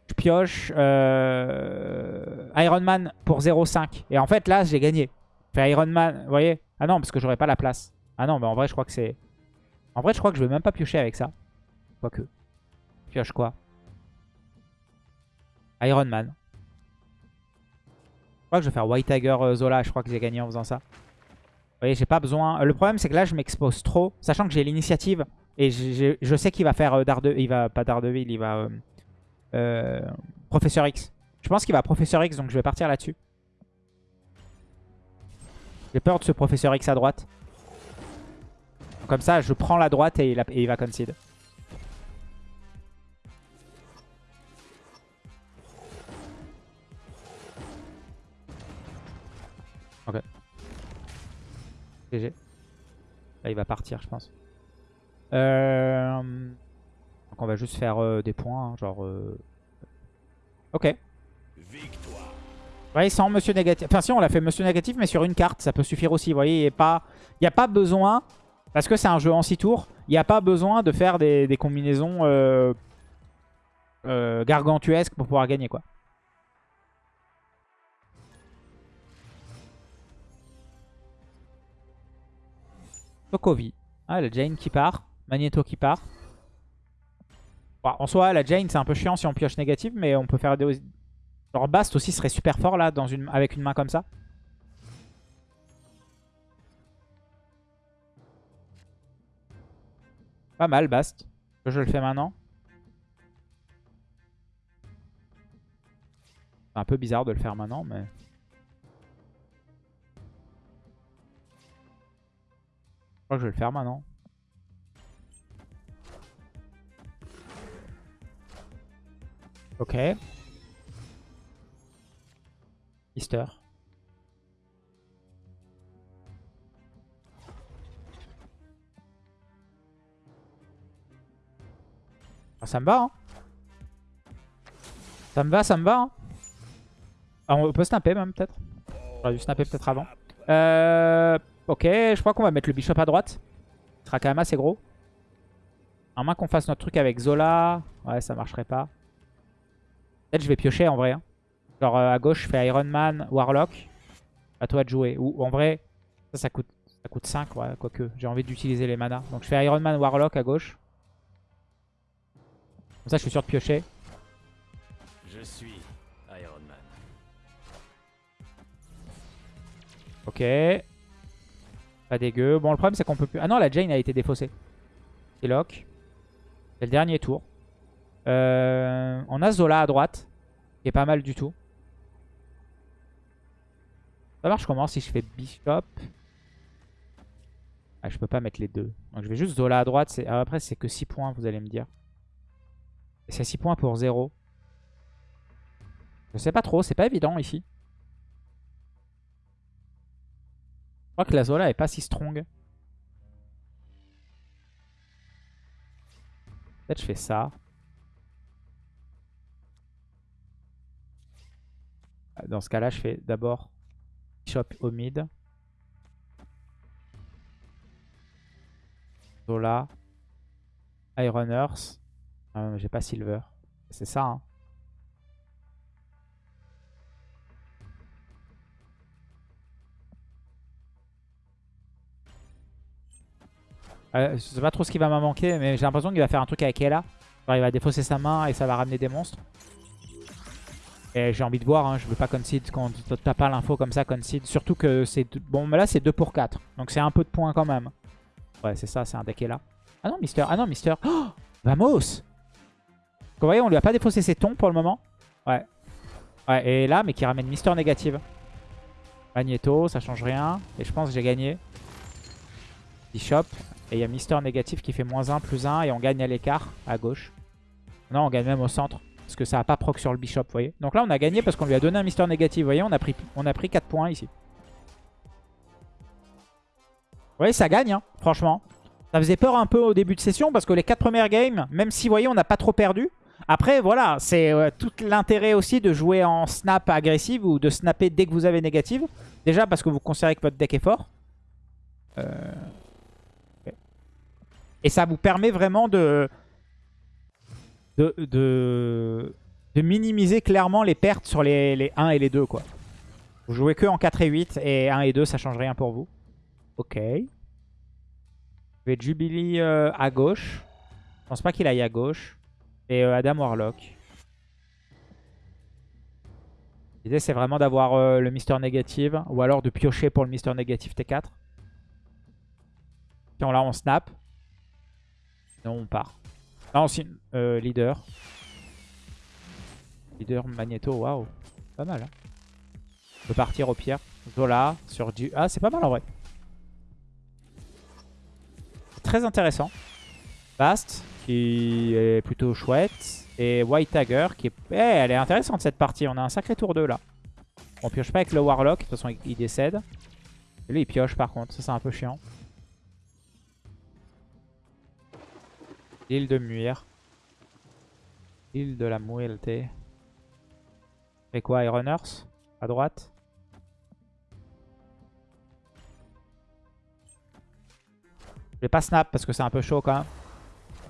je pioche euh, Iron Man pour 0,5. Et en fait, là, j'ai gagné. Je fais Iron Man, vous voyez? Ah non, parce que j'aurais pas la place. Ah non, mais en vrai, je crois que c'est... En vrai, je crois que je vais même pas piocher avec ça. Quoique. Pioche quoi? Iron Man. Je crois que je vais faire White Tiger euh, Zola. Je crois que j'ai gagné en faisant ça. Vous voyez, j'ai pas besoin... Le problème, c'est que là, je m'expose trop. Sachant que j'ai l'initiative. Et je sais qu'il va faire euh, Darde... Il va... Pas Daredevil, il va... euh, euh, Professeur X. Je pense qu'il va Professeur X, donc je vais partir là-dessus. J'ai peur de ce Professeur X à droite. Comme ça, je prends la droite et il, et il va concede. Ok. GG. Là, il va partir, je pense. Euh... Donc on va juste faire euh, des points, hein, genre... euh, Ok. Victoire. Ouais, sans Monsieur Négatif. Enfin, si, on l'a fait Monsieur Négatif, mais sur une carte, ça peut suffire aussi. Vous voyez, il n'y a, pas... besoin, parce que c'est un jeu en 6 tours, il n'y a pas besoin de faire des, combinaisons gargantuesques pour pouvoir gagner, quoi. Sokovi. Ah, la Jane qui part. Magneto qui part. En soi, la Jane, c'est un peu chiant si on pioche négatif, mais on peut faire des... Genre Bast aussi serait super fort là dans une... avec une main comme ça. Pas mal, Bast. Je le fais maintenant. C'est un peu bizarre de le faire maintenant, mais... Je crois que je vais le faire maintenant. Ok. Mister. Ah, ça me va, hein. Ça me va, ça me va, hein. Ah, on peut snapper même, peut-être. J'aurais dû snapper peut-être avant. Euh, ok, je crois qu'on va mettre le bishop à droite. Il sera quand même assez gros. À moins qu'on fasse notre truc avec Zola. Ouais, ça marcherait pas. Peut-être je vais piocher en vrai. hein. Genre euh, à gauche, je fais Iron Man, Warlock. À toi de jouer. Ou en vrai, ça, ça coûte, ça coûte 5, ouais, quoique. J'ai envie d'utiliser les manas. Donc je fais Iron Man, Warlock à gauche. Comme ça, je suis sûr de piocher. Je suis Iron Man. Ok. Pas dégueu. Bon, le problème, c'est qu'on peut plus... Ah non, la Jane a été défaussée. C'est lock. C'est le dernier tour. Euh, on a Zola à droite. Qui est pas mal du tout. Ça marche comment si je fais Bishop? Ah, Je peux pas mettre les deux. Donc je vais juste Zola à droite. Ah, après, c'est que 6 points, vous allez me dire. C'est 6 points pour 0. Je sais pas trop. C'est pas évident ici. Je crois que la Zola est pas si strong. Peut-être je fais ça. Dans ce cas-là, je fais d'abord Bishop au mid. Zola. Iron Earth. Euh, J'ai pas Silver. C'est ça, hein. Euh, je sais pas trop ce qui va m'en manquer, mais j'ai l'impression qu'il va faire un truc avec Ella. Il va défausser sa main et ça va ramener des monstres. Et j'ai envie de voir, hein, je veux pas concede quand t'as pas l'info comme ça, concede. Surtout que c'est... Bon, mais là, c'est 2 pour 4. Donc c'est un peu de points quand même. Ouais, c'est ça, c'est un deck Ella. Ah non, Mister. Ah non, Mister. Oh Vamos Vous voyez, on lui a pas défaussé ses tons pour le moment. Ouais. Ouais, et là, mais qui ramène Mister négative. Magneto, ça change rien. Et je pense que j'ai gagné. Bishop. Et il y a Mister négatif qui fait moins 1, plus 1. Et on gagne à l'écart, à gauche. Non, on gagne même au centre. Parce que ça n'a pas proc sur le Bishop, vous voyez. Donc là, on a gagné parce qu'on lui a donné un Mister négatif. Vous voyez, on a pris, on a pris 4 points ici. Vous voyez, ça gagne, hein, franchement. Ça faisait peur un peu au début de session parce que les 4 premières games, même si, vous voyez, on n'a pas trop perdu. Après, voilà, c'est euh, tout l'intérêt aussi de jouer en snap agressive ou de snapper dès que vous avez négative. Déjà parce que vous considérez que votre deck est fort. Euh... Et ça vous permet vraiment de, de, minimiser clairement les pertes sur les, les 1 et les 2. Quoi. Vous jouez que en 4 et 8 et 1 et 2 ça change rien pour vous. Ok. Je vais Jubilee euh, à gauche. Je pense pas qu'il aille à gauche. Et euh, Adam Warlock. L'idée c'est vraiment d'avoir euh, le Mister Négative. Ou alors de piocher pour le Mister Négative T4. Puis on, on snap. Non, on part. Non, si, euh, leader. Leader Magneto, waouh. Pas mal. Hein. On peut partir au pire. Zola sur du... Ah, c'est pas mal en vrai. Très intéressant. Bast, qui est plutôt chouette. Et White Tiger, qui est... Eh, elle est intéressante cette partie. On a un sacré tour 2 là. On pioche pas avec le Warlock. De toute façon, il décède. Et lui, il pioche par contre. Ça, c'est un peu chiant. L'île de Muir. L'île de la Muelte. Et quoi, Iron Earth À droite? Je vais pas snap parce que c'est un peu chaud quand même.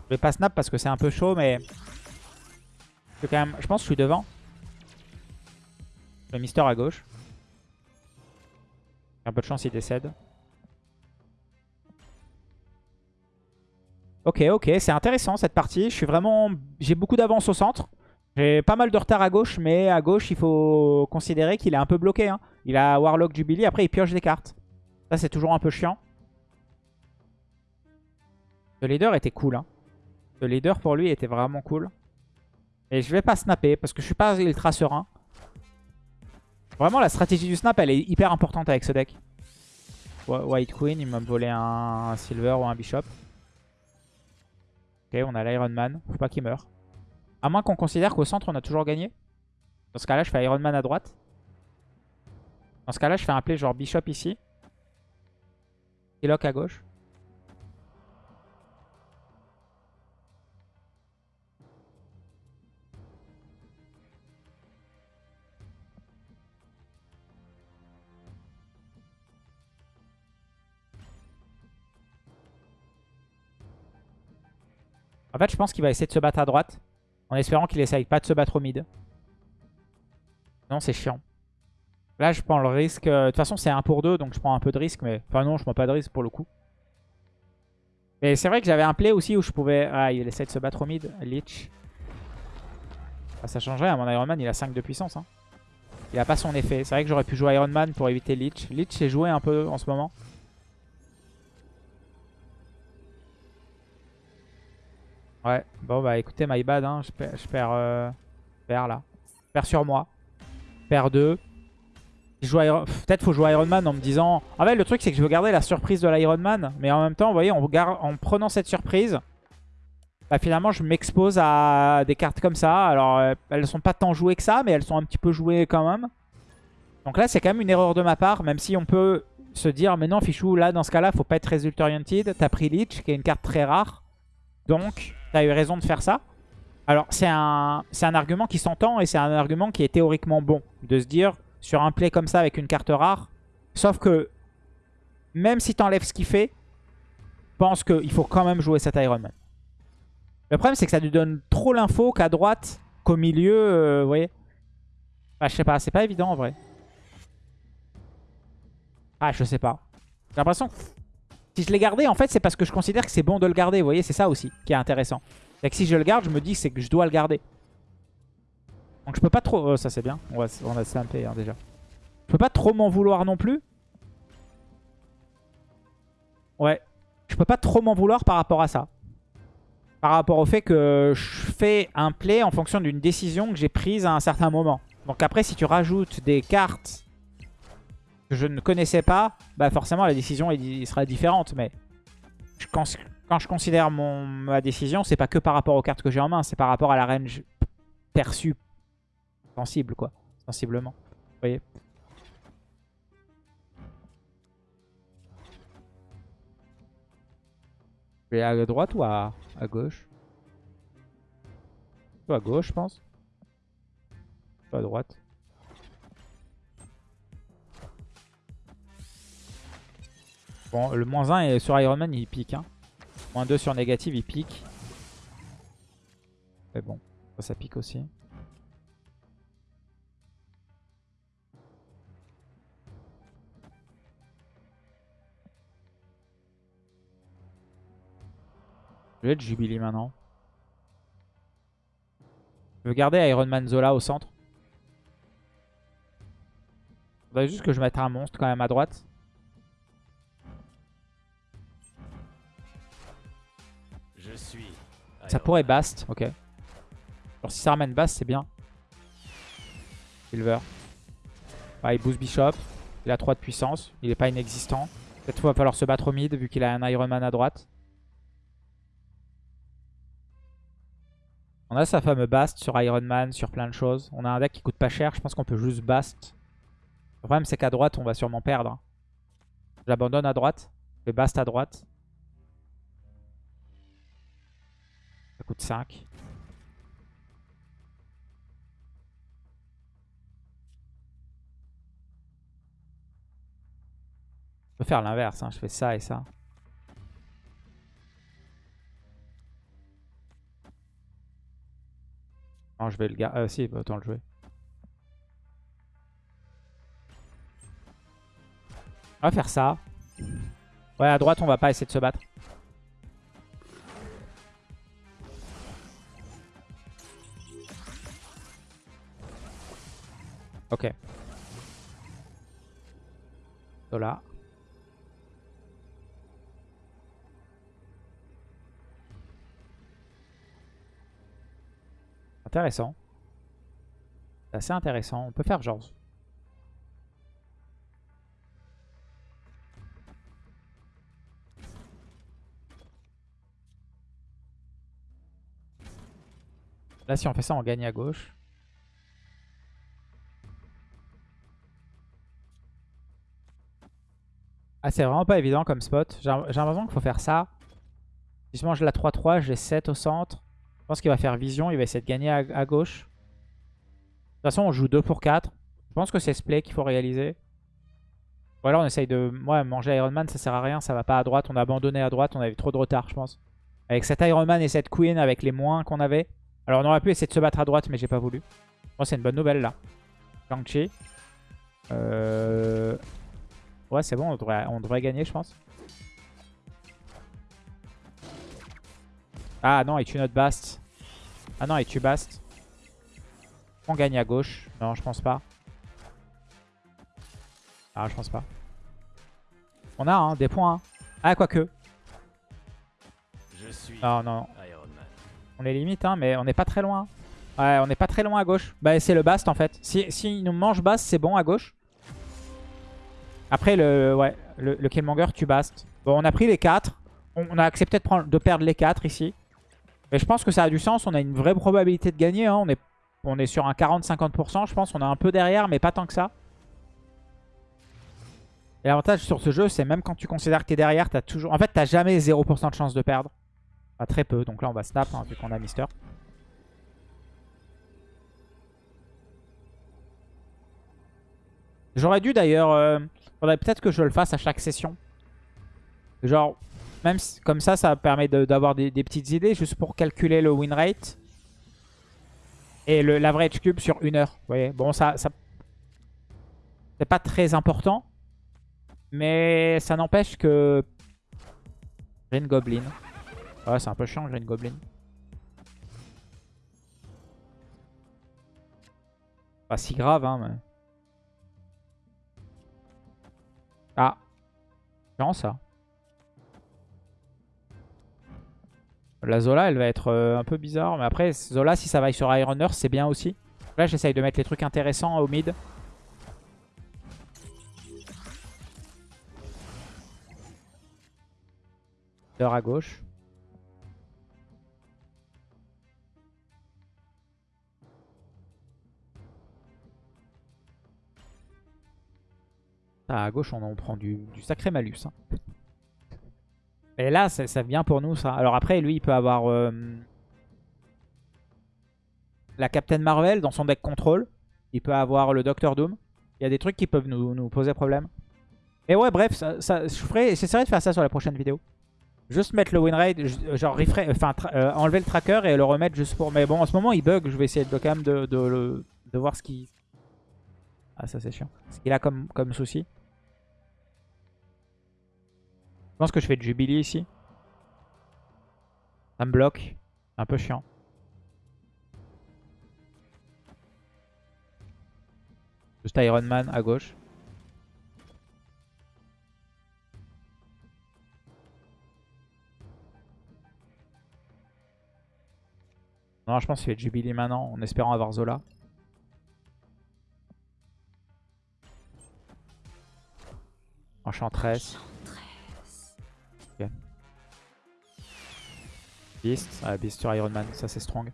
Je vais pas snap parce que c'est un peu chaud, mais... Je, quand même... je pense que je suis devant. Le Mister à gauche. Un peu de chance, il décède. Ok, ok, c'est intéressant cette partie. Je suis vraiment, j'ai beaucoup d'avance au centre. J'ai pas mal de retard à gauche, mais à gauche, il faut considérer qu'il est un peu bloqué. Hein. Il a Warlock Jubilee, après il pioche des cartes. Ça, c'est toujours un peu chiant. Le leader était cool. Hein. Le leader pour lui était vraiment cool. Et je vais pas snapper parce que je suis pas ultra serein. Vraiment la stratégie du snap elle est hyper importante avec ce deck. White Queen, il m'a volé un Silver ou un Bishop. Ok, on a l'Iron Man. Faut pas qu'il meure. À moins qu'on considère qu'au centre on a toujours gagné. Dans ce cas là je fais Iron Man à droite. Dans ce cas là je fais un play genre Bishop ici. Lock à gauche. En fait, je pense qu'il va essayer de se battre à droite. En espérant qu'il essaye pas de se battre au mid. Non, c'est chiant. Là, je prends le risque. Euh, de toute façon, c'est 1 pour 2, donc je prends un peu de risque. Mais enfin, non, je prends pas de risque pour le coup. Mais c'est vrai que j'avais un play aussi où je pouvais... Ah, il essaie de se battre au mid. Lich. Ah, ça changerait. À mon Iron Man, il a 5 de puissance. Hein. Il a pas son effet. C'est vrai que j'aurais pu jouer Iron Man pour éviter Lich. Lich est joué un peu en ce moment. Ouais, bon bah écoutez, my bad, hein. je, perds, je perds, euh, là. Je perds sur moi. Je perds 2. Peut-être faut jouer Iron Man en me disant... Ah ouais, le truc c'est que je veux garder la surprise de l'Iron Man. Mais en même temps, vous voyez, en, en prenant cette surprise, bah finalement je m'expose à des cartes comme ça. Alors euh, elles sont pas tant jouées que ça, mais elles sont un petit peu jouées quand même. Donc là c'est quand même une erreur de ma part, même si on peut se dire... Mais non Fichou, là dans ce cas-là, faut pas être result oriented. T'as pris Lich, qui est une carte très rare. Donc tu eu raison de faire ça. Alors, c'est un, un argument qui s'entend et c'est un argument qui est théoriquement bon. De se dire, sur un play comme ça avec une carte rare, sauf que même si tu enlèves ce qu'il fait, pense qu'il faut quand même jouer cet Iron Man. Le problème, c'est que ça lui donne trop l'info qu'à droite, qu'au milieu, euh, voyez. Ah, je sais pas, c'est pas évident en vrai. Ah, je sais pas. J'ai l'impression que si je l'ai gardé, en fait, c'est parce que je considère que c'est bon de le garder. Vous voyez, c'est ça aussi qui est intéressant. Et que si je le garde, je me dis que c'est que je dois le garder. Donc je peux pas trop... Oh, ça c'est bien. On, va, a hein, déjà. Je peux pas trop m'en vouloir non plus. Ouais. Je peux pas trop m'en vouloir par rapport à ça. Par rapport au fait que je fais un play en fonction d'une décision que j'ai prise à un certain moment. Donc après, si tu rajoutes des cartes je ne connaissais pas, bah forcément la décision sera différente. Mais quand, je considère mon, ma décision, c'est pas que par rapport aux cartes que j'ai en main, c'est par rapport à la range perçue sensible, quoi. Sensiblement. Vous voyez? Je vais à droite ou à, gauche? À gauche, je pense. à droite. Bon, le moins 1 est sur Iron Man, il pique. Hein. Moins 2 sur négative, il pique. Mais bon, ça, pique aussi. Je vais être Jubilee maintenant. Je veux garder Iron Man Zola au centre. Faudrait juste que je mette un monstre quand même à droite. Ça pourrait Bast, ok. Alors si ça ramène Bast, c'est bien. Silver. il boost Bishop. Il a 3 de puissance. Il est pas inexistant. Peut-être qu'il va falloir se battre au mid vu qu'il a un Iron Man à droite. On a sa fameuse Bast sur Iron Man, sur plein de choses. On a un deck qui coûte pas cher. Je pense qu'on peut juste Bast. Le problème, c'est qu'à droite, on va sûrement perdre. J'abandonne à droite. Je vais Bast à droite. Coûte 5. Je peux faire l'inverse, hein. je fais ça et ça. Non, je vais le garder. Ah si, bah, autant le jouer. On va faire ça. Ouais, à droite, on va pas essayer de se battre. Ok. Zola. Intéressant. C'est assez intéressant. On peut faire genre... Là, si on fait ça, on gagne à gauche. Ah, c'est vraiment pas évident comme spot. J'ai l'impression qu'il faut faire ça. Si je mange la 3-3, j'ai 7 au centre. Je pense qu'il va faire vision. Il va essayer de gagner à, gauche. De toute façon, on joue 2 pour 4. Je pense que c'est ce play qu'il faut réaliser. Ou alors on essaye de ouais, manger Iron Man, ça sert à rien. Ça va pas à droite. On a abandonné à droite. On avait trop de retard, je pense. Avec cet Iron Man et cette Queen, avec les moins qu'on avait. Alors on aurait pu essayer de se battre à droite, mais j'ai pas voulu. Je pense que c'est une bonne nouvelle là. Shang-Chi. Euh... Ouais, c'est bon, on devrait, on devrait gagner, je pense. Ah non, il tue notre Bast. Ah non, il tue Bast. On gagne à gauche. Non, je pense pas. Ah, je pense pas. On a hein, des points. hein. Ah, quoique. Je suis Non, non. Iron Man. On est limite, hein, mais on n'est pas très loin. Ouais, on n'est pas très loin à gauche. Bah, c'est le Bast en fait. Si, si il nous mange Bast, c'est bon à gauche. Après, le, ouais, le, Killmonger tue Bast. Bon, on a pris les 4. On, a accepté de, perdre les 4 ici. Mais je pense que ça a du sens. On a une vraie probabilité de gagner. hein. On, est, on est sur un 40-50%. Je pense on est un peu derrière, mais pas tant que ça. Et l'avantage sur ce jeu, c'est même quand tu considères que tu es derrière, as toujours... En fait, tu jamais 0% de chance de perdre. Enfin, très peu. Donc là, on va snap, hein, vu qu'on a Mister. J'aurais dû d'ailleurs... euh, faudrait peut-être que je le fasse à chaque session. Genre, même comme ça, ça permet d'avoir des, petites idées juste pour calculer le win rate. Et l'average cube sur une heure. Vous voyez Bon, ça... ça c'est pas très important. Mais ça n'empêche que... Green Goblin. Ouais, c'est un peu chiant, Green Goblin. Pas si grave, hein, mais... Ça. La Zola, elle va être euh, un peu bizarre. Mais après, Zola, si ça va sur Iron Earth, c'est bien aussi. Là, j'essaye de mettre les trucs intéressants au mid. Heure à gauche. Ah, à gauche, on en prend du, sacré malus. hein. Et là, ça, ça vient pour nous, ça. Alors après, lui, il peut avoir euh, la Captain Marvel dans son deck contrôle. Il peut avoir le Doctor Doom. Il y a des trucs qui peuvent nous, poser problème. Et ouais, bref, ça, ça, je ferai, j'essaierai de faire ça sur la prochaine vidéo. Juste mettre le win rate, ju- genre refresh- enfin euh, enlever le tracker et le remettre juste pour... Mais bon, en ce moment, il bug. Je vais essayer de, quand même de, de voir ce qui... Ah, ça c'est chiant. Ce qu'il a comme, comme souci. Je pense que je fais de Jubilee ici. Ça me bloque. Un peu chiant. Juste Iron Man à gauche. Non, je pense qu'il fait Jubilee maintenant en espérant avoir Zola. Enchantress. Ok. Beast. Ah, Beast sur Iron Man, ça c'est strong.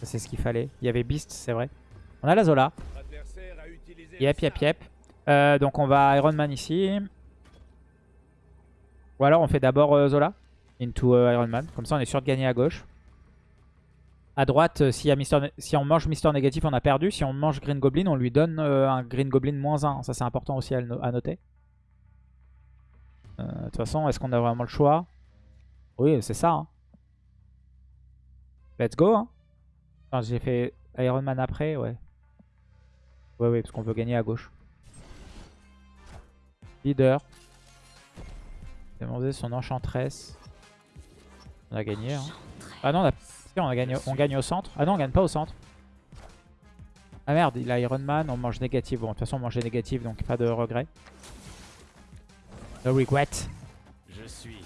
Ça c'est ce qu'il fallait. Il y avait Beast, c'est vrai. On a la Zola. Yep, yep, yep. Euh, donc on va Iron Man ici. Ou alors on fait d'abord euh, Zola into euh, Iron Man. Comme ça on est sûr de gagner à gauche. À droite, euh, s'il y a Mister Né- si on mange Mister Négatif, on a perdu. Si on mange Green Goblin, on lui donne euh, un Green Goblin moins 1. Ça c'est important aussi à, le no- à noter. Euh, De toute façon, est-ce qu'on a vraiment le choix? Oui, c'est ça. hein. Let's go. Hein. J'ai fait Iron Man après, ouais. Ouais, ouais, parce qu'on veut gagner à gauche. Leader. Demander son enchantress. On a gagné. Hein. Ah non, on, a... on gagne au centre. Ah non, on gagne pas au centre. Ah merde, il a Iron Man, on mange négatif. Bon, de toute façon, on mangeait négatif, donc pas de regret. No regret. Je suis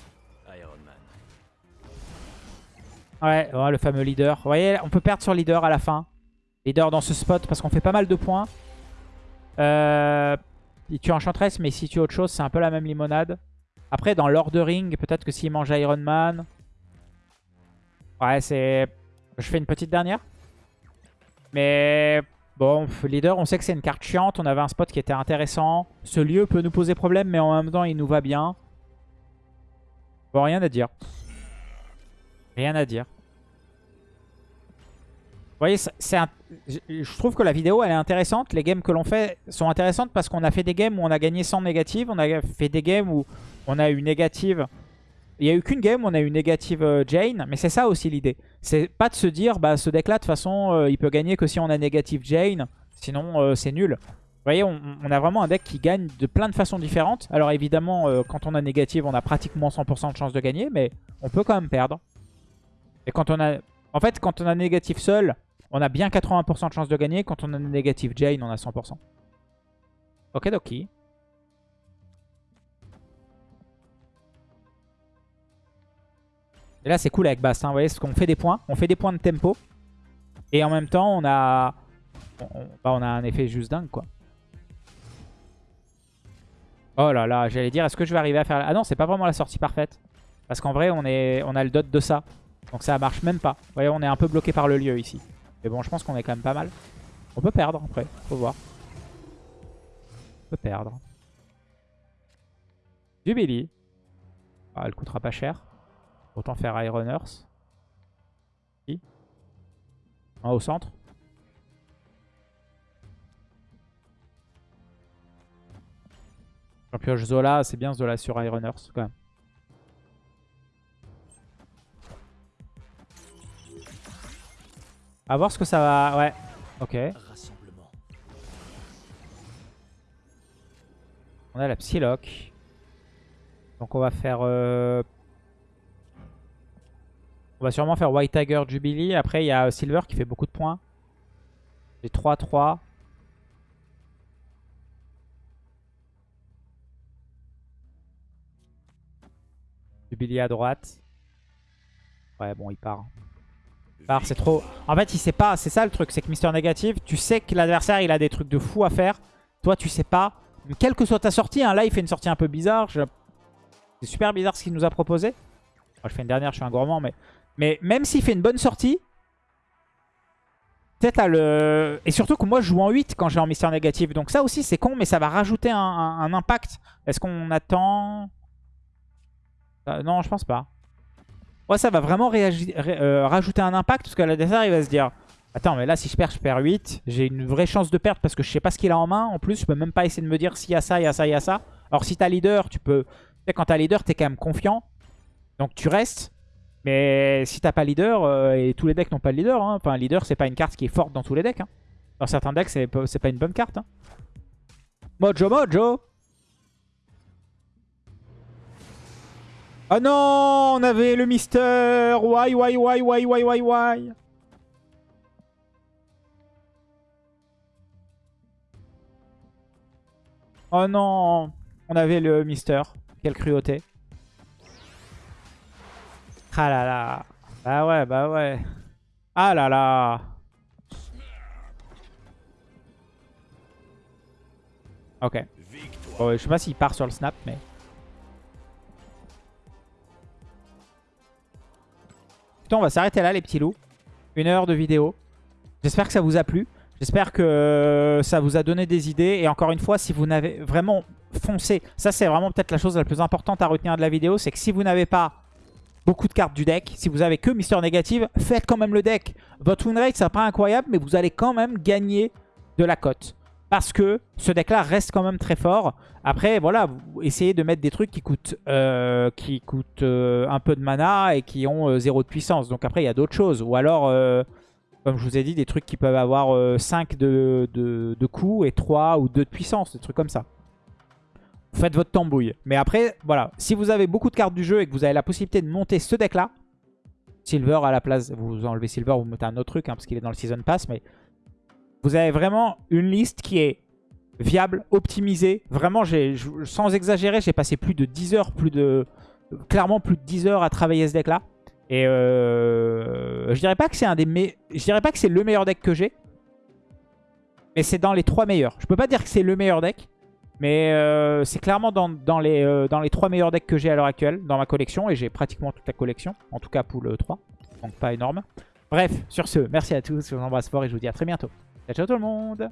Iron Man. Ouais, le fameux leader. Vous voyez, on peut perdre sur leader à la fin. Leader dans ce spot parce qu'on fait pas mal de points. Euh, il tue Enchantress, mais s'il tue autre chose, c'est un peu la même limonade. Après, dans l'ordering, peut-être que s'il mange Iron Man... Ouais, c'est... Je fais une petite dernière. Mais bon, leader, on sait que c'est une carte chiante. On avait un spot qui était intéressant. Ce lieu peut nous poser problème, mais en même temps, il nous va bien. Bon, rien à dire. Rien à dire. Vous voyez, c'est je trouve que la vidéo, elle est intéressante. Les games que l'on fait sont intéressantes parce qu'on a fait des games où on a gagné sans négative. On a fait des games où on a eu négative. Il n'y a eu qu'une game où on a eu négative euh, Jane. Mais c'est ça aussi l'idée. C'est pas de se dire, bah ce deck-là, de toute façon, euh, il peut gagner que si on a négative Jane. Sinon, euh, c'est nul. Vous voyez, on, a vraiment un deck qui gagne de plein de façons différentes. Alors évidemment, quand on a négative, on a pratiquement 100% de chance de gagner. Mais on peut quand même perdre. Et quand on a... En fait, quand on a négatif seul, on a bien 80% de chance de gagner. Quand on a négatif Jane, on a 100%. Ok, doki. Et là, c'est cool avec Bast. Vous voyez, parce qu'on fait des points. On fait des points de tempo. Et en même temps, on a... On, bah, on a un effet juste dingue, quoi. Oh là là, j'allais dire, est-ce que je vais arriver à faire... Ah non, c'est pas vraiment la sortie parfaite. Parce qu'en vrai, on, est... on a le dot de ça. Donc ça marche même pas. Vous voyez, on est un peu bloqué par le lieu ici. Mais bon, je pense qu'on est quand même pas mal. On peut perdre après, faut voir. On peut perdre. Jubilee. Ah, elle coûtera pas cher. Autant faire Iron Earth. Un au centre. J'en pioche Zola, c'est bien Zola sur Iron Earth quand même. A voir ce que ça va... Ouais, ok. On a la Psylocke. Donc on va faire... Euh, on va sûrement faire White Tiger Jubilee. Après, il y a Silver qui fait beaucoup de points. J'ai 3-3. Jubilee à droite. Ouais, bon, il part. Il part, c'est trop... En fait, il sait pas. C'est ça le truc. C'est que Mister Négative, tu sais que l'adversaire, il a des trucs de fou à faire. Toi, tu sais pas. Quelle que soit ta sortie, hein, là, il fait une sortie un peu bizarre. C'est super bizarre ce qu'il nous a proposé. je fais une dernière, je suis un gourmand, mais... Mais même s'il fait une bonne sortie, peut-être à le... Et surtout que moi je joue en 8 quand j'ai en Mister négatif. Donc ça aussi c'est con, mais ça va rajouter un, impact. Est-ce qu'on attend... Euh, non, je pense pas. Ouais, ça va vraiment euh, rajouter un impact parce que l'adversaire il va se dire... Attends, mais là si je perds, je perds 8. J'ai une vraie chance de perdre parce que je sais pas ce qu'il a en main. En plus, je peux même pas essayer de me dire s'il y a ça, il y a ça, il y a ça. Alors si t'as leader, tu peux... Tu sais, quand t'as leader, t'es quand même confiant. Donc tu restes. Mais si t'as pas leader, euh, et tous les decks n'ont pas de leader, hein. enfin leader c'est pas une carte qui est forte dans tous les decks. Hein. Dans certains decks c'est pas une bonne carte. Hein. Mojo Mojo Oh non On avait le Mister Why, why, why, why, why, why, why? Oh non On avait le Mister. Quelle cruauté. Ah là là. Bah ouais, bah ouais. Ah là là. Ok. Bon, je sais pas s'il part sur le snap, mais... Putain, on va s'arrêter là, les petits loups. Une heure de vidéo. J'espère que ça vous a plu. J'espère que ça vous a donné des idées. Et encore une fois, si vous n'avez vraiment foncé... Ça, c'est vraiment peut-être la chose la plus importante à retenir de la vidéo. C'est que si vous n'avez pas beaucoup de cartes du deck. Si vous avez que Mister Négative, faites quand même le deck. Votre win rate, c'est pas incroyable, mais vous allez quand même gagner de la cote. Parce que ce deck-là reste quand même très fort. Après, voilà, essayez de mettre des trucs qui coûtent, euh, qui coûtent euh, un peu de mana et qui ont euh, zéro de puissance. Donc après, il y a d'autres choses. Ou alors, comme je vous ai dit, des trucs qui peuvent avoir 5 de, de, de coups et 3 ou 2 de puissance. Des trucs comme ça faites votre tambouille. Mais après, voilà, si vous avez beaucoup de cartes du jeu et que vous avez la possibilité de monter ce deck-là, Silver à la place, vous enlevez Silver, vous mettez un autre truc, hein, parce qu'il est dans le Season Pass, mais vous avez vraiment une liste qui est viable, optimisée. Vraiment, sans exagérer, j'ai passé plus de 10 heures, plus de clairement plus de 10 heures à travailler ce deck-là. Et euh, je dirais pas que c'est un des je dirais pas que c'est le meilleur deck que j'ai. Mais c'est dans les trois meilleurs. Je peux pas dire que c'est le meilleur deck. Mais euh, c'est clairement dans, les, euh, dans les trois meilleurs decks que j'ai à l'heure actuelle dans ma collection. Et j'ai pratiquement toute la collection. En tout cas pour le 3. Donc pas énorme. Bref, sur ce, merci à tous. Je vous embrasse fort et je vous dis à très bientôt. Ciao, ciao tout le monde